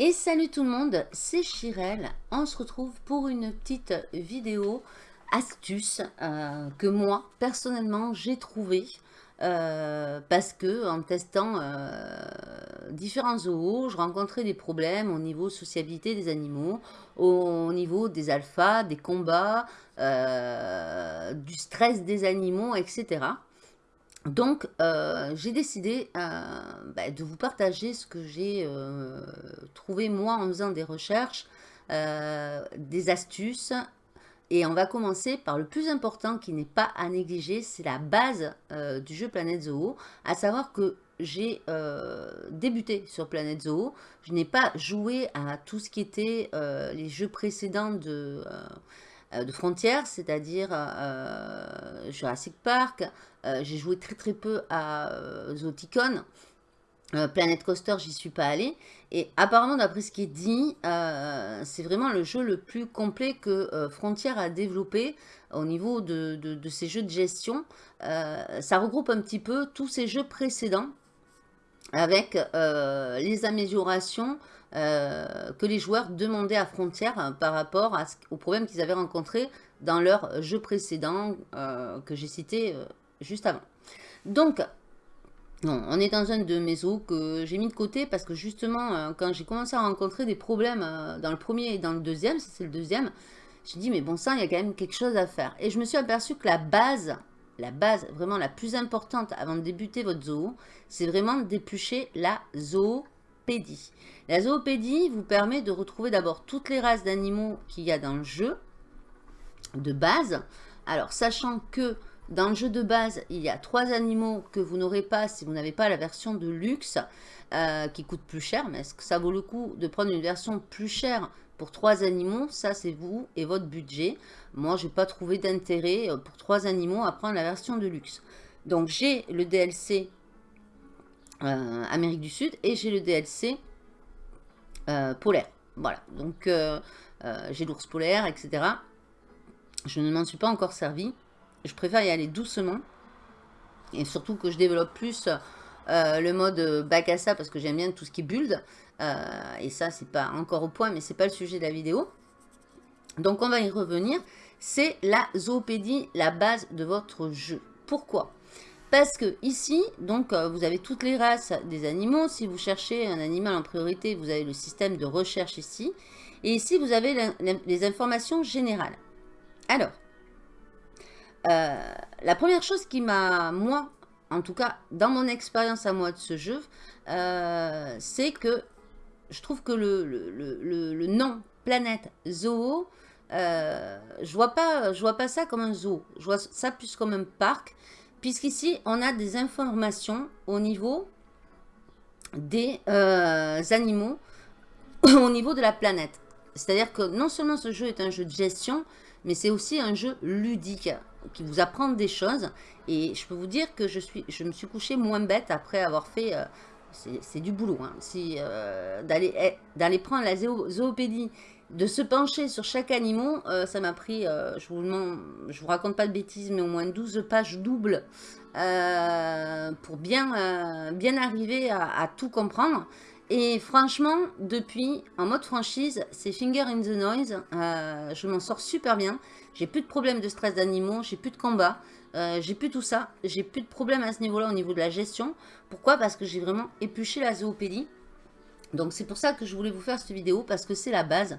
Et salut tout le monde, c'est Chirel. On se retrouve pour une petite vidéo astuce euh, que moi, personnellement, j'ai trouvé euh, parce que en testant euh, différents zoos, je rencontrais des problèmes au niveau sociabilité des animaux, au niveau des alphas, des combats, du stress des animaux, etc. Donc, euh, j'ai décidé euh, bah, de vous partager ce que j'ai euh, trouvé moi en faisant des recherches, des astuces. Et on va commencer par le plus important qui n'est pas à négliger, c'est la base du jeu Planète Zoo. À savoir que j'ai débuté sur Planète Zoo. Je n'ai pas joué à tout ce qui était les jeux précédents de de frontières, c'est-à-dire Jurassic Park, euh, j'ai joué très très peu à euh, Zoticon. Euh, Planet Coaster, j'y suis pas allée. Et apparemment, d'après ce qui est dit, c'est vraiment le jeu le plus complet que Frontier a développé au niveau de, de, jeux de gestion. ça regroupe un petit peu tous ces jeux précédents avec les améliorations que les joueurs demandaient à Frontière par rapport aux problèmes qu'ils avaient rencontrés dans leurs jeux précédents que j'ai cités juste avant. Donc, on est dans un de mes eaux que j'ai mis de côté parce que justement, euh, quand j'ai commencé à rencontrer des problèmes euh, dans le premier et dans le deuxième, c'est le deuxième, j'ai dit, mais bon sang, il y a quand même quelque chose à faire. Et je me suis aperçu que la base, la base vraiment la plus importante avant de débuter votre zoo, c'est vraiment d'éplucher la La zoopédie vous permet de retrouver d'abord toutes les races d'animaux qu'il y a dans le jeu, de base. Alors, sachant que dans le jeu de base, il y a trois animaux que vous n'aurez pas si vous n'avez pas la version de luxe euh, qui coûte plus cher. Mais est-ce que ça vaut le coup de prendre une version plus chère pour trois animaux? Ça, c'est vous et votre budget. Moi, je n'ai pas trouvé d'intérêt euh, pour trois animaux à prendre la version de luxe. Donc, j'ai le DLC euh, Amérique du Sud et j'ai le DLC polaire. Voilà, donc j'ai l'ours polaire, etc. Je ne m'en suis pas encore servi je préfère y aller doucement. Et surtout que je développe plus euh, le mode bac à ça parce que j'aime bien tout ce qui build. Euh, et ça, c'est pas encore au point, mais c'est pas le sujet de la vidéo. Donc, on va y revenir. C'est la zoopédie, la base de votre jeu. Pourquoi? Parce que ici, donc, euh, vous avez toutes les races des animaux. Si vous cherchez un animal en priorité, vous avez le système de recherche ici. Et ici, vous avez les informations générales. Alors, euh, la première chose qui m'a, moi, en tout cas, dans mon expérience à moi de ce jeu, euh, c'est que je trouve que le, nom Planète Zoo, je vois vois pas ça comme un zoo. Je vois ça plus comme un parc, puisqu'ici, on a des informations au niveau des animaux, au niveau de la planète. C'est-à-dire que non seulement ce jeu est un jeu de gestion, mais c'est aussi un jeu ludique qui vous apprend des choses. Et je peux vous dire que je, suis, je me suis couché moins bête après avoir fait... Euh, c'est du boulot. Hein. Si, euh, eh, D'aller prendre la zoopédie, de se pencher sur chaque animal, euh, ça m'a pris, je vous vous raconte pas de bêtises, mais au moins 12 pages doubles pour bien, arriver à, tout comprendre. Et franchement, depuis, en mode franchise, c'est Finger in the Noise. je m'en sors super bien. J'ai plus de problèmes de stress d'animaux, j'ai plus de combat, euh, j'ai plus tout ça. J'ai plus de problèmes à ce niveau-là au niveau de la gestion. Pourquoi? Parce que j'ai vraiment épluché la zoopédie. Donc c'est pour ça que je voulais vous faire cette vidéo, parce que c'est la base.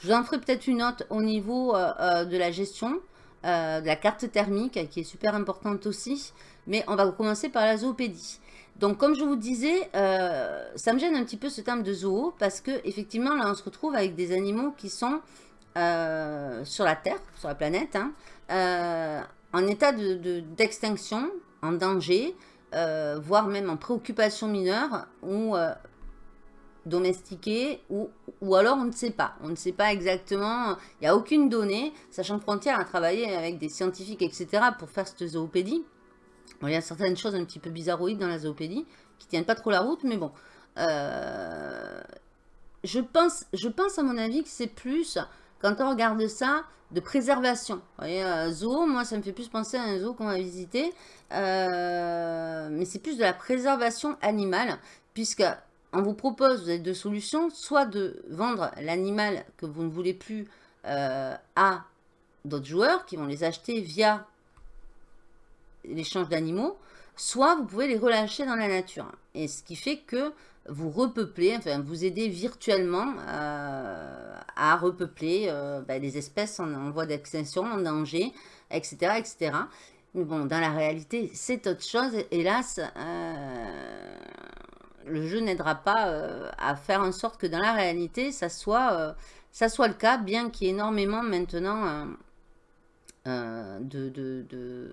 Je vous en ferai peut-être une autre au niveau euh, euh, de la gestion, de la carte thermique, qui est super importante aussi. Mais on va commencer par la zoopédie. Donc, comme je vous disais, ça me gêne un petit peu ce terme de zoo, parce que effectivement, là, on se retrouve avec des animaux qui sont euh, sur la Terre, sur la planète, hein, euh, en état d'extinction, de, en danger, euh, voire même en préoccupation mineure, ou domestiqués, ou, ou alors on ne sait pas. On ne sait pas exactement, il n'y a aucune donnée, sachant que Frontière a travaillé avec des scientifiques, etc., pour faire cette zoopédie. il y a certaines choses un petit peu bizarroïdes dans la zoopédie, qui tiennent pas trop la route, mais bon. je, pense, je pense, à mon avis, que c'est plus quand on regarde ça, de préservation. Vous voyez, un zoo, moi, ça me fait plus penser à un zoo qu'on va visiter. Euh, mais c'est plus de la préservation animale, puisque on vous propose, vous avez deux solutions, soit de vendre l'animal que vous ne voulez plus à d'autres joueurs qui vont les acheter via l'échange d'animaux, soit vous pouvez les relâcher dans la nature. Et ce qui fait que vous repeuplez, enfin vous aidez virtuellement euh, à repeupler euh, ben, les espèces en, voie d'extinction, en danger, etc., etc. Mais bon, dans la réalité, c'est autre chose. Hélas, euh, le jeu n'aidera pas à faire en sorte que dans la réalité, ça soit, ça soit le cas, bien qu'il y ait énormément maintenant de, de, de,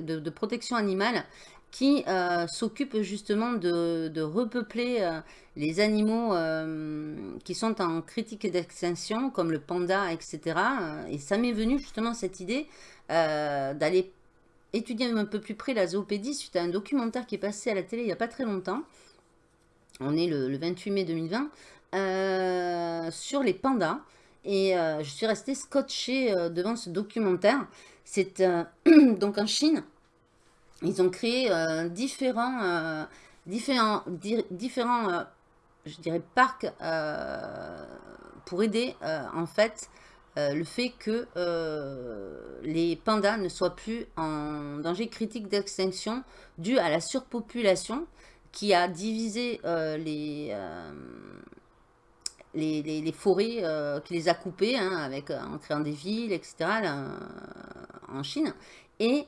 de, de protection animale qui euh, s'occupe justement de, repeupler euh, les animaux euh, qui sont en critique d'extinction, comme le panda, etc. Et ça m'est venu justement cette idée d'aller étudier un peu plus près la zoopédie suite à un documentaire qui est passé à la télé il n'y a pas très longtemps. On est le, 28 mai 2020, sur les pandas. Et je suis restée scotchée devant ce documentaire. C'est donc en Chine, ils ont créé euh, différents, euh, différents, différents euh, je dirais, parcs pour aider, en fait, le fait que les pandas ne soient plus en danger critique d'extinction dû à la surpopulation qui a divisé les, les, forêts, qui les a coupées hein, avec, en créant des villes, etc., en Chine. Et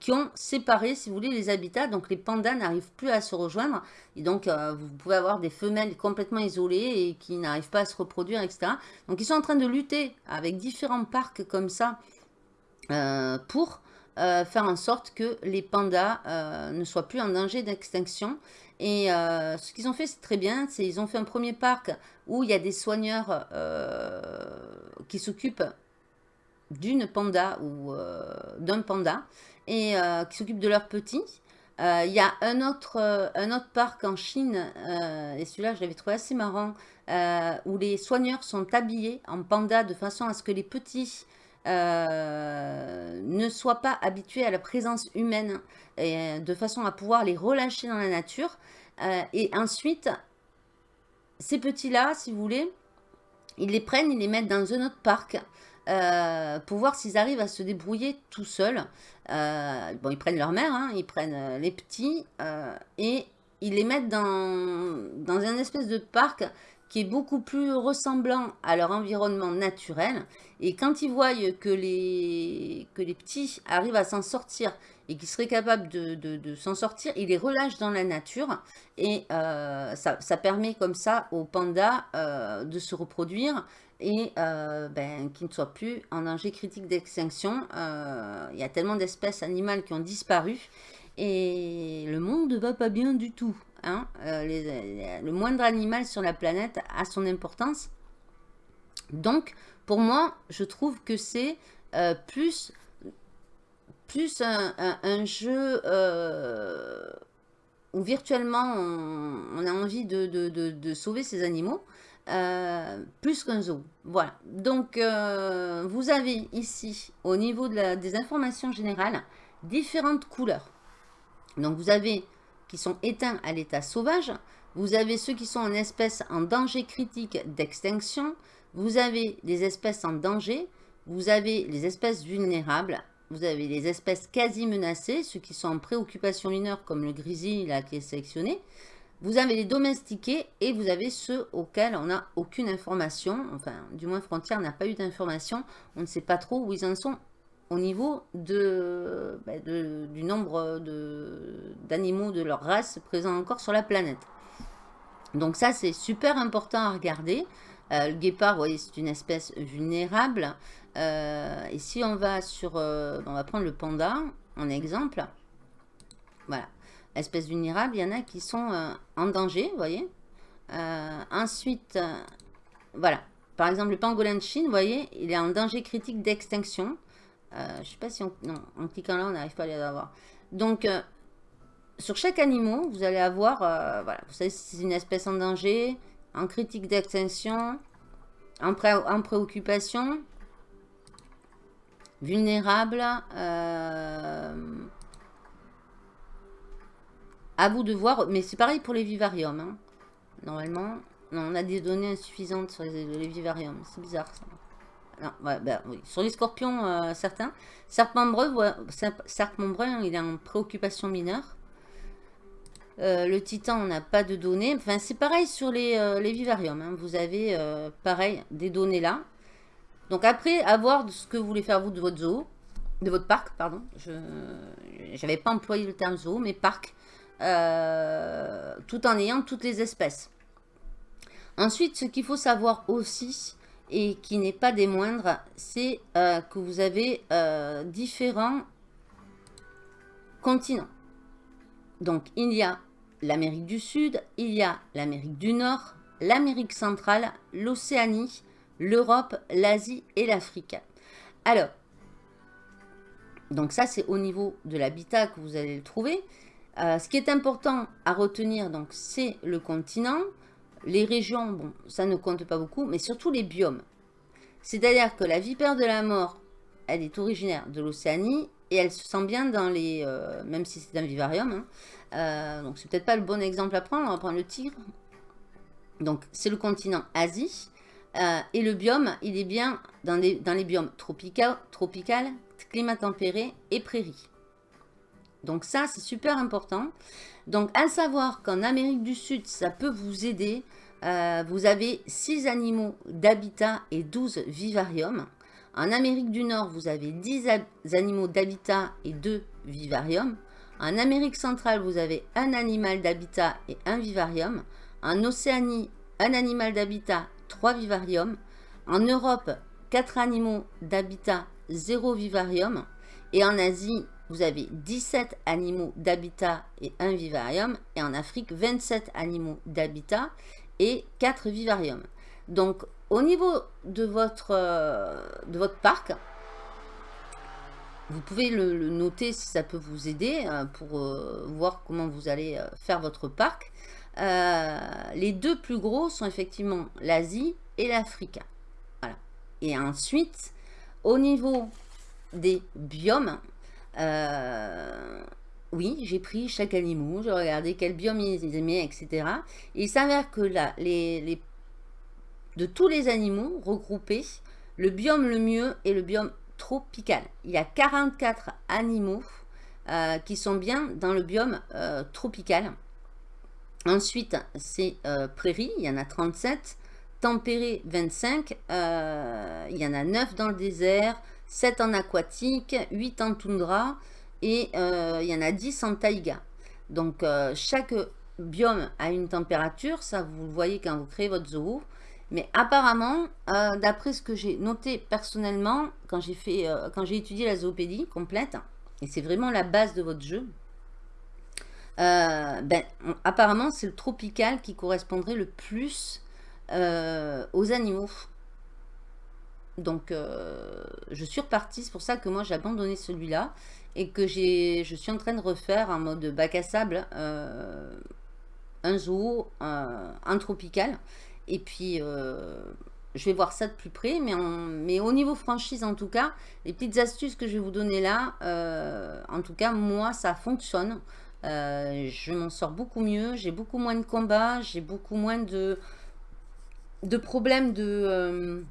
qui ont séparé, si vous voulez, les habitats. Donc, les pandas n'arrivent plus à se rejoindre. Et donc, euh, vous pouvez avoir des femelles complètement isolées et qui n'arrivent pas à se reproduire, etc. Donc, ils sont en train de lutter avec différents parcs comme ça euh, pour euh, faire en sorte que les pandas ne soient plus en danger d'extinction. Et ce qu'ils ont fait, c'est très bien. C'est Ils ont fait un premier parc où il y a des soigneurs qui s'occupent d'une panda ou d'un panda et euh, qui s'occupent de leurs petits. Euh, il y a un autre, euh, un autre parc en Chine, et celui-là je l'avais trouvé assez marrant, où les soigneurs sont habillés en panda de façon à ce que les petits ne soient pas habitués à la présence humaine, et, de façon à pouvoir les relâcher dans la nature. et ensuite, ces petits-là, si vous voulez, ils les prennent, ils les mettent dans un autre parc euh, pour voir s'ils arrivent à se débrouiller tout seuls. Euh, bon, ils prennent leur mère, hein, ils prennent euh, les petits et ils les mettent dans, dans un espèce de parc qui est beaucoup plus ressemblant à leur environnement naturel. Et quand ils voient que les, que les petits arrivent à s'en sortir et qu'ils seraient capables de, s'en sortir, ils les relâchent dans la nature. Et ça, permet comme ça aux pandas de se reproduire et euh, ben, ne soient plus en danger critique d'extinction. Euh, il y a tellement d'espèces animales qui ont disparu et le monde ne va pas bien du tout. Hein. Euh, le moindre animal sur la planète a son importance. Donc, pour moi, je trouve que c'est plus, plus un, jeu où virtuellement on, a envie de, de sauver ces animaux. Euh, plus qu'un zoo. Voilà. Donc, euh, vous avez ici, au niveau des informations générales, différentes couleurs. Donc, vous avez qui sont éteints à l'état sauvage. Vous avez ceux qui sont en espèces en danger critique d'extinction. Vous avez les espèces en danger. Vous avez les espèces vulnérables. Vous avez les espèces quasi menacées, ceux qui sont en préoccupation mineure, comme le grizzly là, qui est sélectionné. Vous avez les domestiqués et vous avez ceux auxquels on n'a aucune information. Enfin, du moins Frontière n'a pas eu d'information. On ne sait pas trop où ils en sont au niveau de, bah, du nombre d'animaux de, leur race présents encore sur la planète. Donc ça, c'est super important à regarder. Euh, le guépard, vous voyez, c'est une espèce vulnérable. Euh, et si on va sur... Euh, on va prendre le panda en exemple. Voilà espèces vulnérables, il y en a qui sont euh, en danger, vous voyez. Euh, ensuite, euh, voilà. Par exemple, le pangolin de Chine, vous voyez, il est en danger critique d'extinction. je ne sais pas si on... Non, en cliquant là, on n'arrive pas à les avoir. Donc, sur chaque animal, vous allez avoir... voilà, vous savez si c'est une espèce en danger, en critique d'extinction, en, en, préoccupation, vulnérable, À vous de voir, mais c'est pareil pour les vivariums. Hein. Normalement, on a des données insuffisantes sur les, vivariums. C'est bizarre ça. Ben oui. Sur les scorpions, euh, certains. Serpent-brun, il est en préoccupation mineure. Euh, le titan, on n'a pas de données. Enfin, c'est pareil sur les, euh, vivariums. Hein. Vous avez, pareil, des données là. Donc après, à voir ce que vous voulez faire vous de votre zoo, de votre parc, pardon. Je n'avais pas employé le terme zoo, mais parc. Tout en ayant toutes les espèces. Ensuite, ce qu'il faut savoir aussi, et qui n'est pas des moindres, c'est euh, que vous avez euh, différents continents. Donc, il y a l'Amérique du Sud, il y a l'Amérique du Nord, l'Amérique centrale, l'Océanie, l'Europe, l'Asie et l'Afrique. Alors, donc ça, c'est au niveau de l'habitat que vous allez le trouver. Euh, ce qui est important à retenir, donc, c'est le continent. Les régions, bon, ça ne compte pas beaucoup, mais surtout les biomes. C'est-à-dire que la vipère de la mort, elle est originaire de l'Océanie et elle se sent bien dans les... Euh, même si c'est un vivarium. Hein, euh, donc c'est peut-être pas le bon exemple à prendre. On va prendre le tigre. Donc c'est le continent Asie. Euh, et le biome, il est bien dans les, biomes tropicaux, climat tempéré et prairie. Donc ça, c'est super important. Donc à savoir qu'en Amérique du Sud, ça peut vous aider. Euh, vous avez 6 animaux d'habitat et 12 vivariums. En Amérique du Nord, vous avez 10 animaux d'habitat et 2 vivariums. En Amérique centrale, vous avez un animal d'habitat et un vivarium. En Océanie, un animal d'habitat, 3 vivariums. En Europe, 4 animaux d'habitat, 0 vivarium. Et en Asie, vous avez 17 animaux d'habitat et un vivarium. Et en Afrique, 27 animaux d'habitat et 4 vivariums. Donc, au niveau de votre, euh, de votre parc, vous pouvez le, noter si ça peut vous aider euh, pour euh, voir comment vous allez faire votre parc. les deux plus gros sont effectivement l'Asie et l'Afrique. Voilà. Et ensuite, au niveau des biomes, euh, oui, j'ai pris chaque animal, j'ai regardé quel biome ils aimaient, etc. Et il s'avère que là, de tous les animaux regroupés, le biome le mieux est le biome tropical. Il y a 44 animaux euh, qui sont bien dans le biome euh, tropical. Ensuite, c'est prairie, il y en a 37. Tempéré, 25. il y en a 9 dans le désert. 7 en aquatique, 8 en toundra et euh, il y en a 10 en taïga. Donc euh, chaque biome a une température, ça vous le voyez quand vous créez votre zoo. Mais apparemment, euh, d'après ce que j'ai noté personnellement, quand j'ai étudié la zoopédie complète, et c'est vraiment la base de votre jeu, ben, apparemment c'est le tropical qui correspondrait le plus aux animaux. Donc, euh, je suis repartie. C'est pour ça que moi, j'ai abandonné celui-là. Et que je suis en train de refaire en mode bac à sable euh, un zoo, un, tropical. Et puis, euh, je vais voir ça de plus près. Mais, mais au niveau franchise, en tout cas, les petites astuces que je vais vous donner là, en tout cas, moi, ça fonctionne. je m'en sors beaucoup mieux. J'ai beaucoup moins de combats. J'ai beaucoup moins de, de problèmes de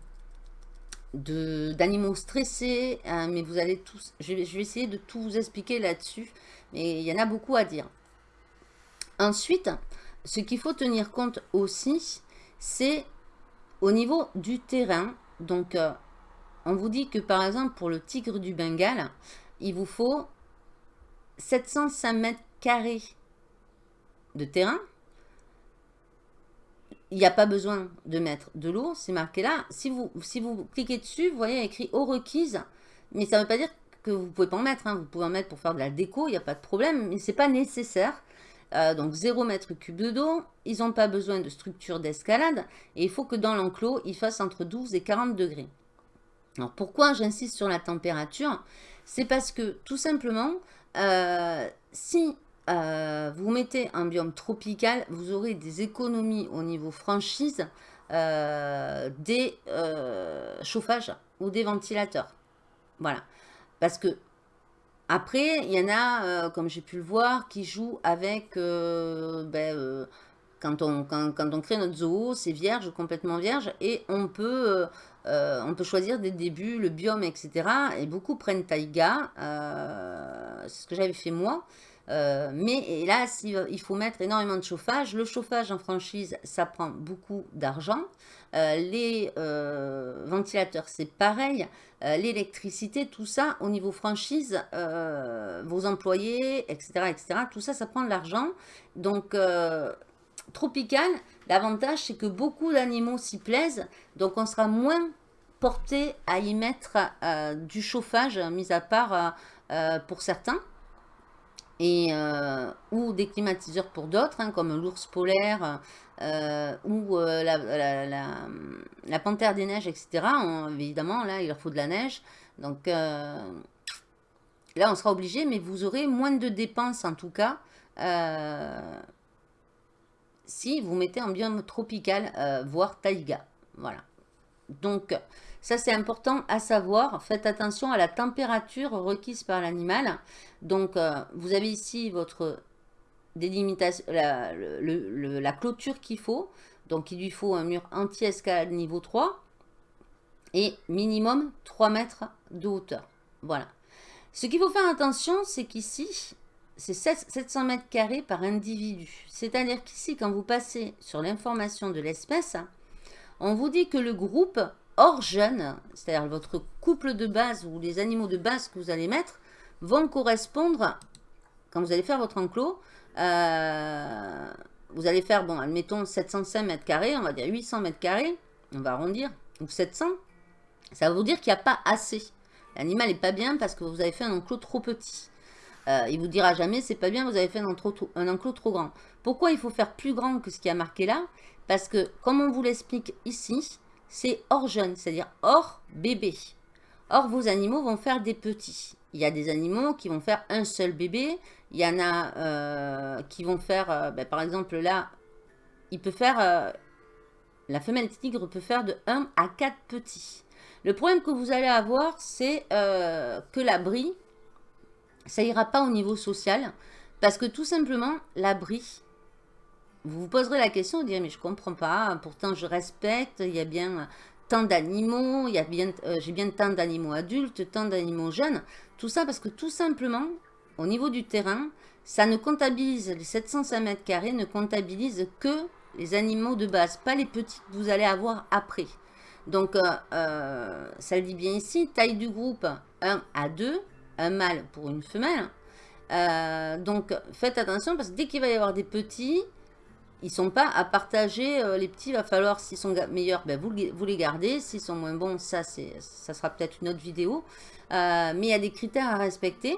d'animaux stressés, hein, mais vous allez tous, je vais, essayer de tout vous expliquer là-dessus, mais il y en a beaucoup à dire. Ensuite, ce qu'il faut tenir compte aussi, c'est au niveau du terrain. Donc, euh, on vous dit que par exemple, pour le tigre du Bengale, il vous faut 705 mètres carrés de terrain il n'y a pas besoin de mettre de l'eau, c'est marqué là. Si vous, si vous cliquez dessus, vous voyez écrit « eau requise », mais ça ne veut pas dire que vous ne pouvez pas en mettre. Hein. Vous pouvez en mettre pour faire de la déco, il n'y a pas de problème, mais ce n'est pas nécessaire. Euh, donc 0 mètre cube d'eau, ils n'ont pas besoin de structure d'escalade, et il faut que dans l'enclos, il fasse entre 12 et 40 degrés. Alors pourquoi j'insiste sur la température? C'est parce que tout simplement, euh, si euh, vous mettez un biome tropical, vous aurez des économies au niveau franchise euh, des euh, chauffages ou des ventilateurs. Voilà. Parce que après, il y en a, comme j'ai pu le voir, qui jouent avec ben, quand on, crée notre zoo, c'est vierge, complètement vierge, et on peut, choisir dès le début le biome, etc. Et beaucoup prennent taïga, c'est ce que j'avais fait moi. Mais là, il faut mettre énormément de chauffage. Le chauffage en franchise, ça prend beaucoup d'argent. les ventilateurs, c'est pareil. L'électricité, tout ça, au niveau franchise, vos employés, etc., etc., tout ça, ça prend de l'argent. Donc, tropical, l'avantage c'est que beaucoup d'animaux s'y plaisent, donc on sera moins porté à y mettre euh, du chauffage, mis à part euh, euh, pour certains, et, ou des climatiseurs pour d'autres, hein, comme l'ours polaire ou la, panthère des neiges, etc. évidemment, là, il leur faut de la neige. Donc là, on sera obligé, mais vous aurez moins de dépenses en tout cas si vous mettez en biome tropical, euh, voire taïga. Voilà. Donc, ça c'est important à savoir. Faites attention à la température requise par l'animal. Donc, euh, vous avez ici votre délimitation, la, la clôture qu'il faut. Donc, il lui faut un mur anti-escalade niveau 3 et minimum 3 mètres de hauteur. Voilà. Ce qu'il faut faire attention, c'est qu'ici, c'est 700 mètres carrés par individu. C'est-à-dire qu'ici, quand vous passez sur l'information de l'espèce, on vous dit que le groupe hors jeune, c'est-à-dire votre couple de base ou les animaux de base que vous allez mettre, vont correspondre, quand vous allez faire votre enclos, euh, vous allez faire, bon, admettons 705 mètres carrés, on va dire 800 mètres carrés, on va arrondir, ou 700, ça va vous dire qu'il n'y a pas assez. L'animal n'est pas bien parce que vous avez fait un enclos trop petit. Euh, il vous dira jamais, c'est pas bien, vous avez fait un, un, enclos trop grand. Pourquoi il faut faire plus grand que ce qui a marqué là? Parce que, comme on vous l'explique ici, c'est hors jeune, c'est-à-dire hors bébé. Or, vos animaux vont faire des petits. Il y a des animaux qui vont faire un seul bébé. Il y en a euh, qui vont faire, euh, ben, par exemple là, il peut faire, la femelle tigre peut faire de 1 à 4 petits. Le problème que vous allez avoir, c'est que la brie, ça ira pas au niveau social. Parce que tout simplement, l'abri, vous vous poserez la question, vous direz, mais je comprends pas, pourtant je respecte, il y a bien tant d'animaux, euh, j'ai bien tant d'animaux adultes, tant d'animaux jeunes. Tout ça parce que tout simplement, au niveau du terrain, ça ne comptabilise, les 705 mètres carrés ne comptabilise que les animaux de base, pas les petits que vous allez avoir après. Donc, euh, euh, ça le dit bien ici, taille du groupe 1 à 2, un mâle pour une femelle. Donc faites attention parce que dès qu'il va y avoir des petits, ils sont pas à partager. Euh, les petits, va falloir, s'ils sont meilleurs, ben, vous, vous les gardez. S'ils sont moins bons, ça, ça sera peut-être une autre vidéo. Euh, mais il y a des critères à respecter.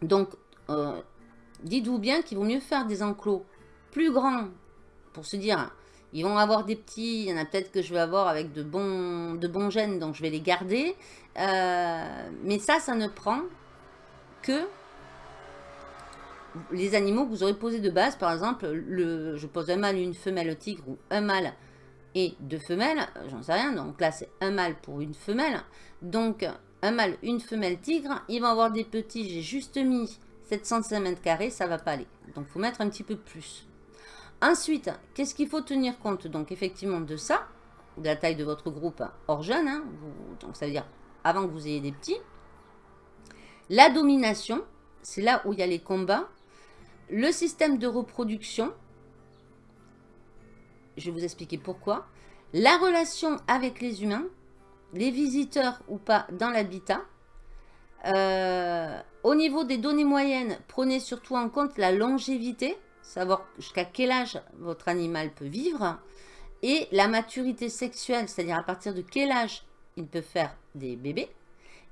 Donc, dites-vous bien qu'il vaut mieux faire des enclos plus grands pour se dire, ils vont avoir des petits, il y en a peut-être que je vais avoir avec de bons, de bons gènes, donc je vais les garder. Euh, mais ça, ça ne prend que les animaux que vous aurez posés de base. Par exemple, le, je pose un mâle, une femelle tigre ou un mâle et deux femelles. J'en sais rien. Donc là, c'est un mâle pour une femelle. Donc, un mâle, une femelle tigre. Ils vont avoir des petits. J'ai juste mis 705 mètres carrés. Ça va pas aller. Donc, il faut mettre un petit peu plus. Ensuite, qu'est-ce qu'il faut tenir compte? Donc, effectivement, de ça, de la taille de votre groupe hors jeune. Hein, donc, ça veut dire avant que vous ayez des petits. La domination, c'est là où il y a les combats. Le système de reproduction, je vais vous expliquer pourquoi. La relation avec les humains, les visiteurs ou pas dans l'habitat. Euh, au niveau des données moyennes, prenez surtout en compte la longévité, savoir jusqu'à quel âge votre animal peut vivre, et la maturité sexuelle, c'est-à-dire à partir de quel âge il peut faire des bébés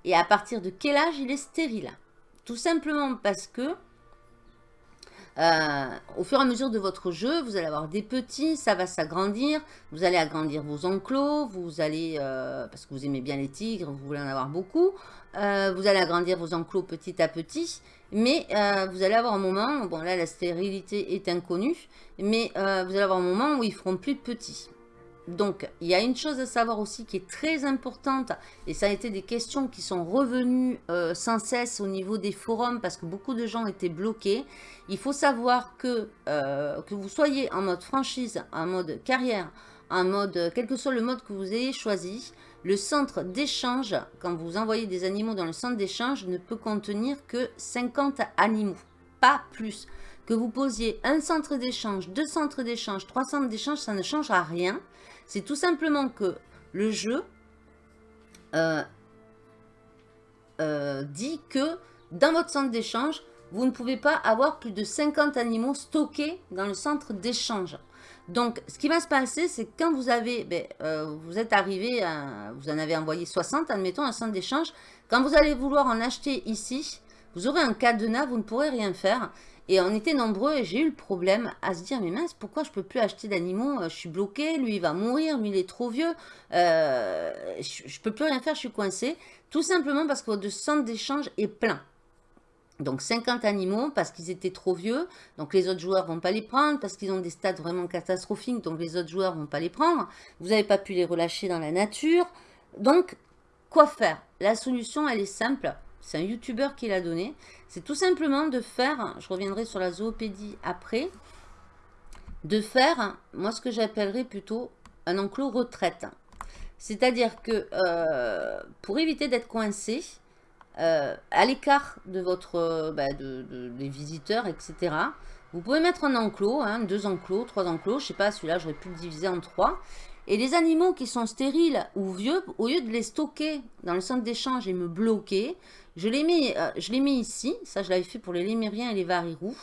et à partir de quel âge il est stérile. Tout simplement parce que euh, au fur et à mesure de votre jeu, vous allez avoir des petits, ça va s'agrandir, vous allez agrandir vos enclos, vous allez, euh, parce que vous aimez bien les tigres, vous voulez en avoir beaucoup, euh, vous allez agrandir vos enclos petit à petit, mais vous allez avoir un moment, bon là la stérilité est inconnue, mais vous allez avoir un moment où ils feront plus de petits. Donc, il y a une chose à savoir aussi qui est très importante, et ça a été des questions qui sont revenues euh, sans cesse au niveau des forums, parce que beaucoup de gens étaient bloqués. Il faut savoir que, euh, que vous soyez en mode franchise, en mode carrière, en mode, quel que soit le mode que vous ayez choisi, le centre d'échange, quand vous envoyez des animaux dans le centre d'échange, ne peut contenir que 50 animaux, pas plus. Que vous posiez un centre d'échange, deux centres d'échange, trois centres d'échange, ça ne changera rien. C'est tout simplement que le jeu euh, euh, dit que dans votre centre d'échange, vous ne pouvez pas avoir plus de 50 animaux stockés dans le centre d'échange. Donc, ce qui va se passer, c'est que quand vous avez, ben, euh, vous êtes arrivé, vous en avez envoyé 60, admettons, un centre d'échange. Quand vous allez vouloir en acheter ici, vous aurez un cadenas, vous ne pourrez rien faire. Et on était nombreux et j'ai eu le problème à se dire, mais mince, pourquoi je peux plus acheter d'animaux euh, Je suis bloqué, lui il va mourir, lui il est trop vieux, euh, je, ne peux plus rien faire, je suis coincé. Tout simplement parce que votre centre d'échange est plein. Donc 50 animaux parce qu'ils étaient trop vieux, donc les autres joueurs vont pas les prendre parce qu'ils ont des stats vraiment catastrophiques, donc les autres joueurs vont pas les prendre. Vous n'avez pas pu les relâcher dans la nature. Donc, quoi faire? La solution, elle est simple. C'est un youtubeur qui l'a donné. C'est tout simplement de faire, je reviendrai sur la zoopédie après, de faire, moi ce que j'appellerais plutôt un enclos retraite. C'est-à-dire que euh, pour éviter d'être coincé, euh, à l'écart de votre bah, des visiteurs, etc. Vous pouvez mettre un enclos, hein, deux enclos, trois enclos, je sais pas, celui-là j'aurais pu le diviser en trois. Et les animaux qui sont stériles ou vieux, au lieu de les stocker dans le centre d'échange et me bloquer, je les mets, euh, je les mets ici. Ça, je l'avais fait pour les lémériens et les varirous.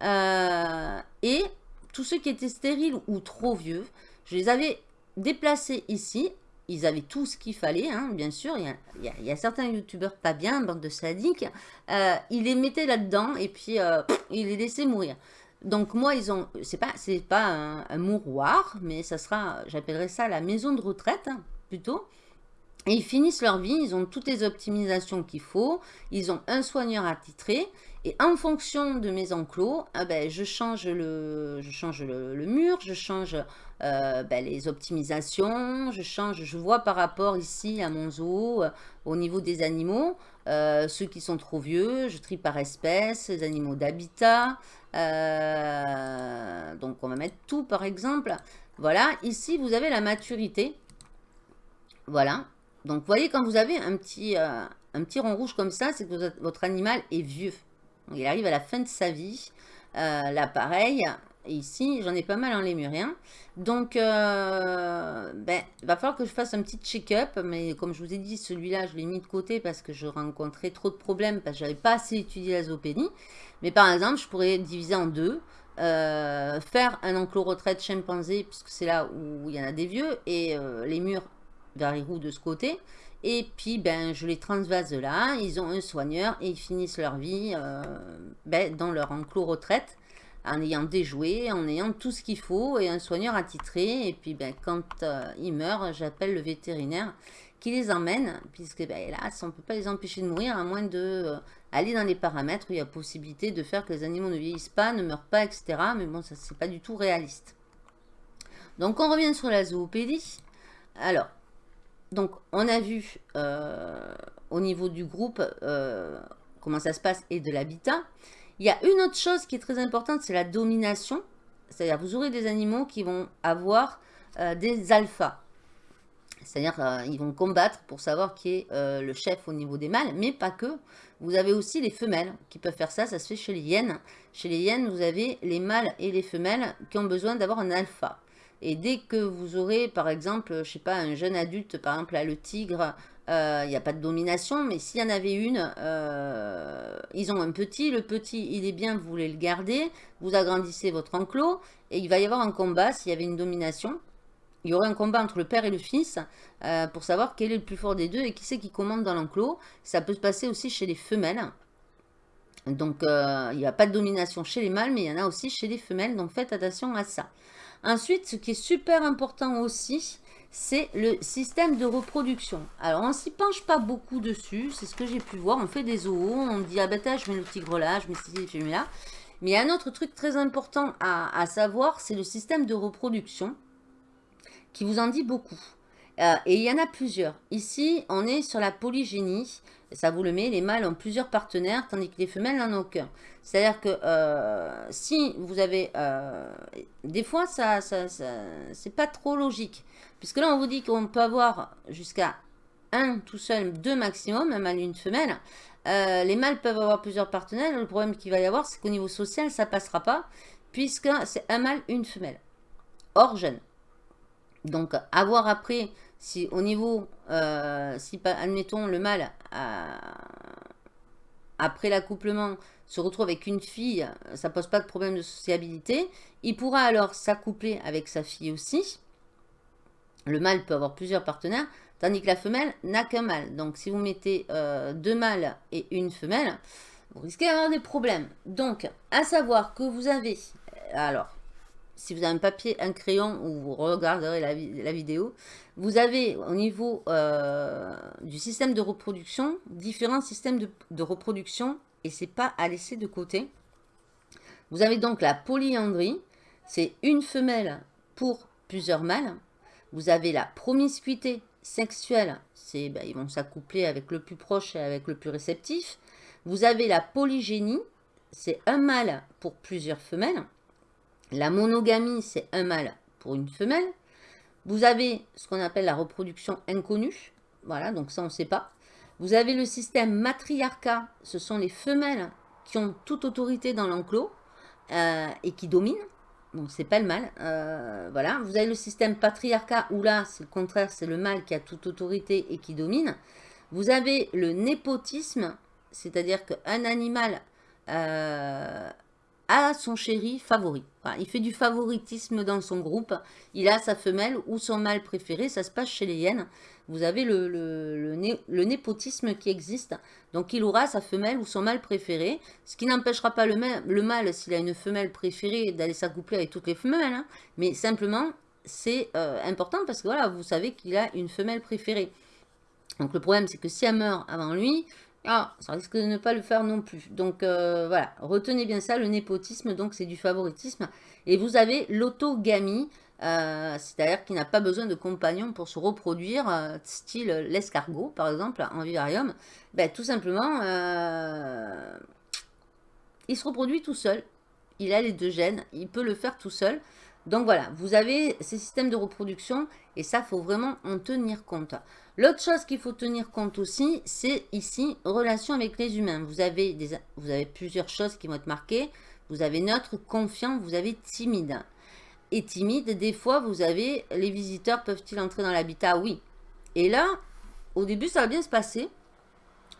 et tous ceux qui étaient stériles ou trop vieux, je les avais déplacés ici ils avaient tout ce qu'il fallait, hein, bien sûr. Il y, a, certains youtubeurs pas bien, bande de sadiques. Euh, ils les mettaient là-dedans et puis euh, ils les laissaient mourir. Donc moi, ils ont, c'est pas, pas un, mouroir, mais ça sera, j'appellerais ça la maison de retraite hein, plutôt. Et ils finissent leur vie, ils ont toutes les optimisations qu'il faut, ils ont un soigneur attitré, et en fonction de mes enclos, ah ben, je change, le, je change le, mur, je change euh, ben, les optimisations, je change, je vois par rapport ici à mon zoo, euh, au niveau des animaux, euh, ceux qui sont trop vieux, je trie par espèce, les animaux d'habitat, donc on va mettre tout par exemple. Voilà, ici vous avez la maturité, voilà, donc, vous voyez, quand vous avez un petit, un petit rond rouge comme ça, c'est que votre animal est vieux. Il arrive à la fin de sa vie. Euh, là, ici, j'en ai pas mal en lémurien. Donc, euh, ben, il va falloir que je fasse un petit check-up. Mais comme je vous ai dit, celui-là, je l'ai mis de côté parce que je rencontrais trop de problèmes parce que j'avais pas assez étudié la zoopédie. Mais par exemple, je pourrais diviser en deux. faire un enclos retraite chimpanzé, puisque c'est là où il y en a des vieux, et les murs Varirou de ce côté. Et puis, ben, je les transvase là. Ils ont un soigneur et ils finissent leur vie euh, ben, dans leur enclos retraite en ayant déjoué, en ayant tout ce qu'il faut et un soigneur attitré. Et puis, ben, quand euh, ils meurent, j'appelle le vétérinaire qui les emmène, puisque ben, là, on ne peut pas les empêcher de mourir à moins de euh, aller dans les paramètres où il y a possibilité de faire que les animaux ne vieillissent pas, ne meurent pas, etc. Mais bon, ça, c'est pas du tout réaliste. Donc, on revient sur la zoopédie. Alors, donc, on a vu euh, au niveau du groupe euh, comment ça se passe et de l'habitat. Il y a une autre chose qui est très importante, c'est la domination. C'est-à-dire, vous aurez des animaux qui vont avoir euh, des alphas. C'est-à-dire, ils vont combattre pour savoir qui est le chef au niveau des mâles, mais pas que. Vous avez aussi les femelles qui peuvent faire ça, ça se fait chez les hyènes. Chez les hyènes, vous avez les mâles et les femelles qui ont besoin d'avoir un alpha. Et dès que vous aurez, par exemple, je sais pas, un jeune adulte, par exemple, le tigre, euh, il n'y a pas de domination, mais s'il y en avait une, euh, ils ont un petit, le petit, il est bien, vous voulez le garder, vous agrandissez votre enclos, et il va y avoir un combat, s'il y avait une domination, il y aurait un combat entre le père et le fils, euh, pour savoir quel est le plus fort des deux, et qui c'est qui commande dans l'enclos. Ça peut se passer aussi chez les femelles, donc il n'y a pas de domination chez les mâles, mais il y en a aussi chez les femelles, donc faites attention à ça. Ensuite, ce qui est super important aussi, c'est le système de reproduction. Alors, on s'y penche pas beaucoup dessus, c'est ce que j'ai pu voir. On fait des zoos, on dit, ah ben je mets le tigre là, je mets ci, je mets là. Mais il y a un autre truc très important à, savoir, c'est le système de reproduction qui vous en dit beaucoup. Euh, et il y en a plusieurs. Ici, on est sur la polygénie. Ça vous le met, les mâles ont plusieurs partenaires, tandis que les femelles n'en ont aucun. C'est-à-dire que euh, si vous avez... Euh, des fois, ça, ça, c'est pas trop logique. Puisque là, on vous dit qu'on peut avoir jusqu'à un tout seul, deux maximum, un mâle et une femelle. les mâles peuvent avoir plusieurs partenaires. Le problème qu'il va y avoir, c'est qu'au niveau social, ça passera pas. Puisque c'est un mâle, une femelle. Or, jeune. Donc, avoir après, si au niveau, euh, si admettons le mâle, après l'accouplement, se retrouve avec une fille, ça pose pas de problème de sociabilité, il pourra alors s'accoupler avec sa fille aussi. Le mâle peut avoir plusieurs partenaires, tandis que la femelle n'a qu'un mâle. Donc, si vous mettez euh, deux mâles et une femelle, vous risquez d'avoir des problèmes. Donc, à savoir que vous avez, alors, si vous avez un papier, un crayon, ou vous regarderez la, vidéo, vous avez au niveau euh, du système de reproduction, différents systèmes de, reproduction, et c'est pas à laisser de côté. Vous avez donc la polyandrie, c'est une femelle pour plusieurs mâles. Vous avez la promiscuité sexuelle, c'est ben, ils vont s'accoupler avec le plus proche et avec le plus réceptif. Vous avez la polygénie, c'est un mâle pour plusieurs femelles. La monogamie, c'est un mâle pour une femelle. Vous avez ce qu'on appelle la reproduction inconnue. Voilà, donc ça, on ne sait pas. Vous avez le système matriarcat. Ce sont les femelles qui ont toute autorité dans l'enclos euh, et qui dominent. Donc, c'est pas le mâle. Euh, voilà. Vous avez le système patriarcat où là, c'est le contraire, c'est le mâle qui a toute autorité et qui domine. Vous avez le népotisme, c'est-à-dire qu'un animal euh, a son chéri favori. il fait du favoritisme dans son groupe. Il a sa femelle ou son mâle préféré. Ça se passe chez les hyènes. Vous avez le, népotisme qui existe. Donc, il aura sa femelle ou son mâle préféré. Ce qui n'empêchera pas le, le mâle, s'il a une femelle préférée, d'aller s'accoupler avec toutes les femelles. Hein. Mais simplement, c'est euh, important parce que voilà, vous savez qu'il a une femelle préférée. Donc, le problème, c'est que si elle meurt avant lui, ah, ça risque de ne pas le faire non plus. Donc euh, voilà, retenez bien ça, le népotisme, donc c'est du favoritisme. Et vous avez l'autogamie, euh, c'est-à-dire qu'il n'a pas besoin de compagnon pour se reproduire, euh, style l'escargot par exemple, en vivarium. Ben, tout simplement, il se reproduit tout seul. Il a les deux gènes, il peut le faire tout seul. Donc voilà, vous avez ces systèmes de reproduction et ça, faut vraiment en tenir compte. L'autre chose qu'il faut tenir compte aussi, c'est ici, relation avec les humains. Vous avez, des, vous avez plusieurs choses qui vont être marquées. Vous avez neutre, confiant, vous avez timide. Et timide, des fois, vous avez, les visiteurs peuvent-ils entrer dans l'habitat? Oui. Et là, au début, ça va bien se passer.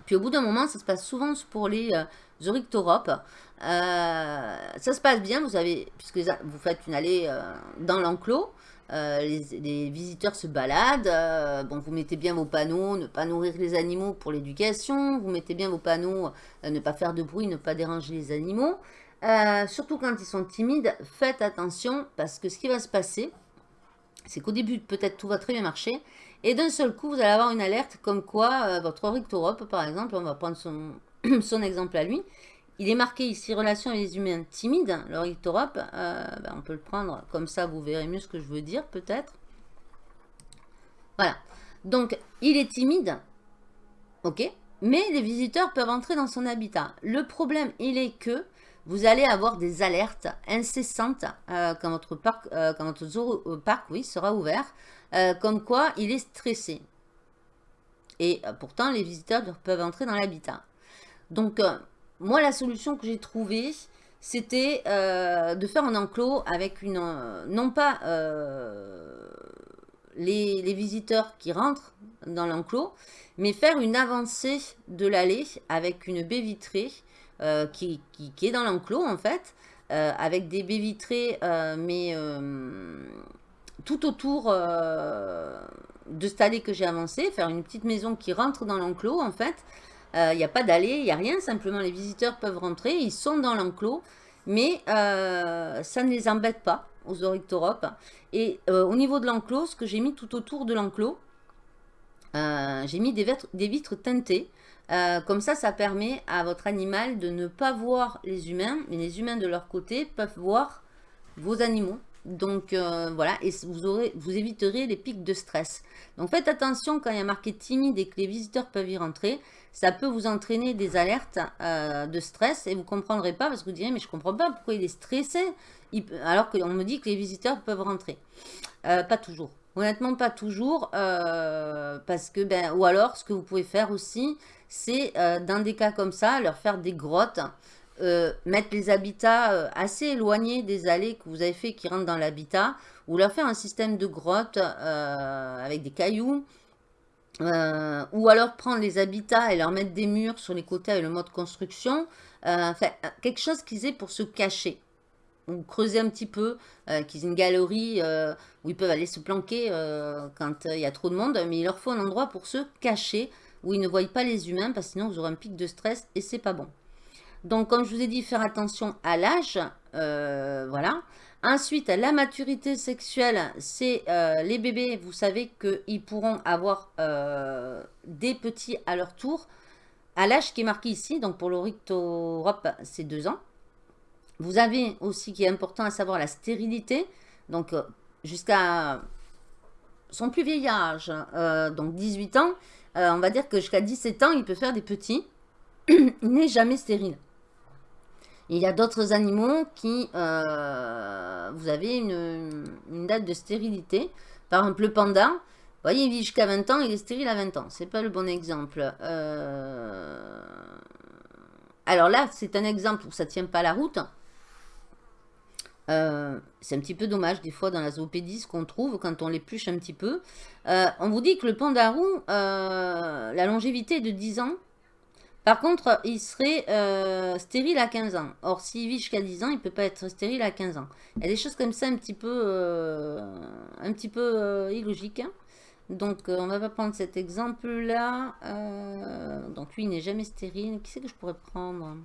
Puis au bout d'un moment, ça se passe souvent pour les euh, euh ça se passe bien, vous avez, puisque vous faites une allée euh, dans l'enclos, euh, les, visiteurs se baladent, euh, vous mettez bien vos panneaux, ne pas nourrir les animaux pour l'éducation, vous mettez bien vos panneaux, euh, ne pas faire de bruit, ne pas déranger les animaux. surtout quand ils sont timides, faites attention parce que ce qui va se passer, c'est qu'au début, peut-être tout va très bien marcher, et d'un seul coup, vous allez avoir une alerte comme quoi votre Rictorope, par exemple, on va prendre son exemple à lui, il est marqué ici relation avec les humains timides, le Rictorope. Euh, ben, on peut le prendre comme ça, vous verrez mieux ce que je veux dire peut-être. Voilà. Donc, il est timide, ok, mais les visiteurs peuvent entrer dans son habitat. Le problème, il est que vous allez avoir des alertes incessantes euh, quand votre parc, euh, quand votre parc oui, sera ouvert, comme quoi il est stressé. Et pourtant, les visiteurs peuvent entrer dans l'habitat. Donc, moi, la solution que j'ai trouvée, c'était euh, de faire un enclos avec une... Euh, non pas euh, les, visiteurs qui rentrent dans l'enclos, mais faire une avancée de l'allée avec une baie vitrée qui, qui, est dans l'enclos, en fait, avec des baies vitrées, mais tout autour de cette allée que j'ai avancée, faire une petite maison qui rentre dans l'enclos, en fait, il euh, n'y a pas d'allée, il n'y a rien. Simplement, les visiteurs peuvent rentrer. Ils sont dans l'enclos. Mais euh, ça ne les embête pas aux Orictoropes. Et euh, au niveau de l'enclos, ce que j'ai mis tout autour de l'enclos, j'ai mis des vitres teintées. comme ça, ça permet à votre animal de ne pas voir les humains, mais les humains de leur côté peuvent voir vos animaux Donc voilà, et vous, aurez, vous éviterez les pics de stress. Donc faites attention quand il y a marqué timide et que les visiteurs peuvent y rentrer. Ça peut vous entraîner des alertes de stress et vous ne comprendrez pas parce que vous direz mais je ne comprends pas pourquoi il est stressé alors qu'on me dit que les visiteurs peuvent rentrer. pas toujours. Honnêtement, pas toujours, parce que, ben, ou alors, ce que vous pouvez faire aussi, c'est, dans des cas comme ça, leur faire des grottes, mettre les habitats assez éloignés des allées que vous avez fait qui rentrent dans l'habitat, ou leur faire un système de grottes avec des cailloux, ou alors prendre les habitats et leur mettre des murs sur les côtés avec le mode construction, enfin, quelque chose qu'ils aient pour se cacher ou creuser un petit peu, euh, qu'ils aient une galerie euh, où ils peuvent aller se planquer euh, quand il y a trop de monde, mais il leur faut un endroit pour se cacher, où ils ne voient pas les humains, parce que sinon vous aurez un pic de stress et c'est pas bon. Donc comme je vous ai dit, faire attention à l'âge, voilà. Ensuite, la maturité sexuelle, c'est les bébés, vous savez qu'ils pourront avoir des petits à leur tour, à l'âge qui est marqué ici, donc pour l'Europe, c'est 2 ans. Vous avez aussi, qui est important à savoir, la stérilité. Donc, euh, jusqu'à son plus vieil âge, euh, donc 18 ans, euh, on va dire que jusqu'à 17 ans, il peut faire des petits. il n'est jamais stérile. Il y a d'autres animaux qui, vous avez une, date de stérilité. Par exemple, le panda, vous voyez, il vit jusqu'à 20 ans, il est stérile à 20 ans. C'est pas le bon exemple. Alors là, c'est un exemple où ça ne tient pas la route. Euh, c'est un petit peu dommage des fois dans la zoopédie ce qu'on trouve quand on l'épluche un petit peu. Euh, on vous dit que le pandarou, euh, la longévité est de 10 ans. Par contre, il serait stérile à 15 ans. Or, s'il vit jusqu'à 10 ans, il ne peut pas être stérile à 15 ans. Il y a des choses comme ça un petit peu, un petit peu illogiques. Hein. Donc, on va pas prendre cet exemple-là. donc, lui, il n'est jamais stérile. Qui c'est que je pourrais prendre?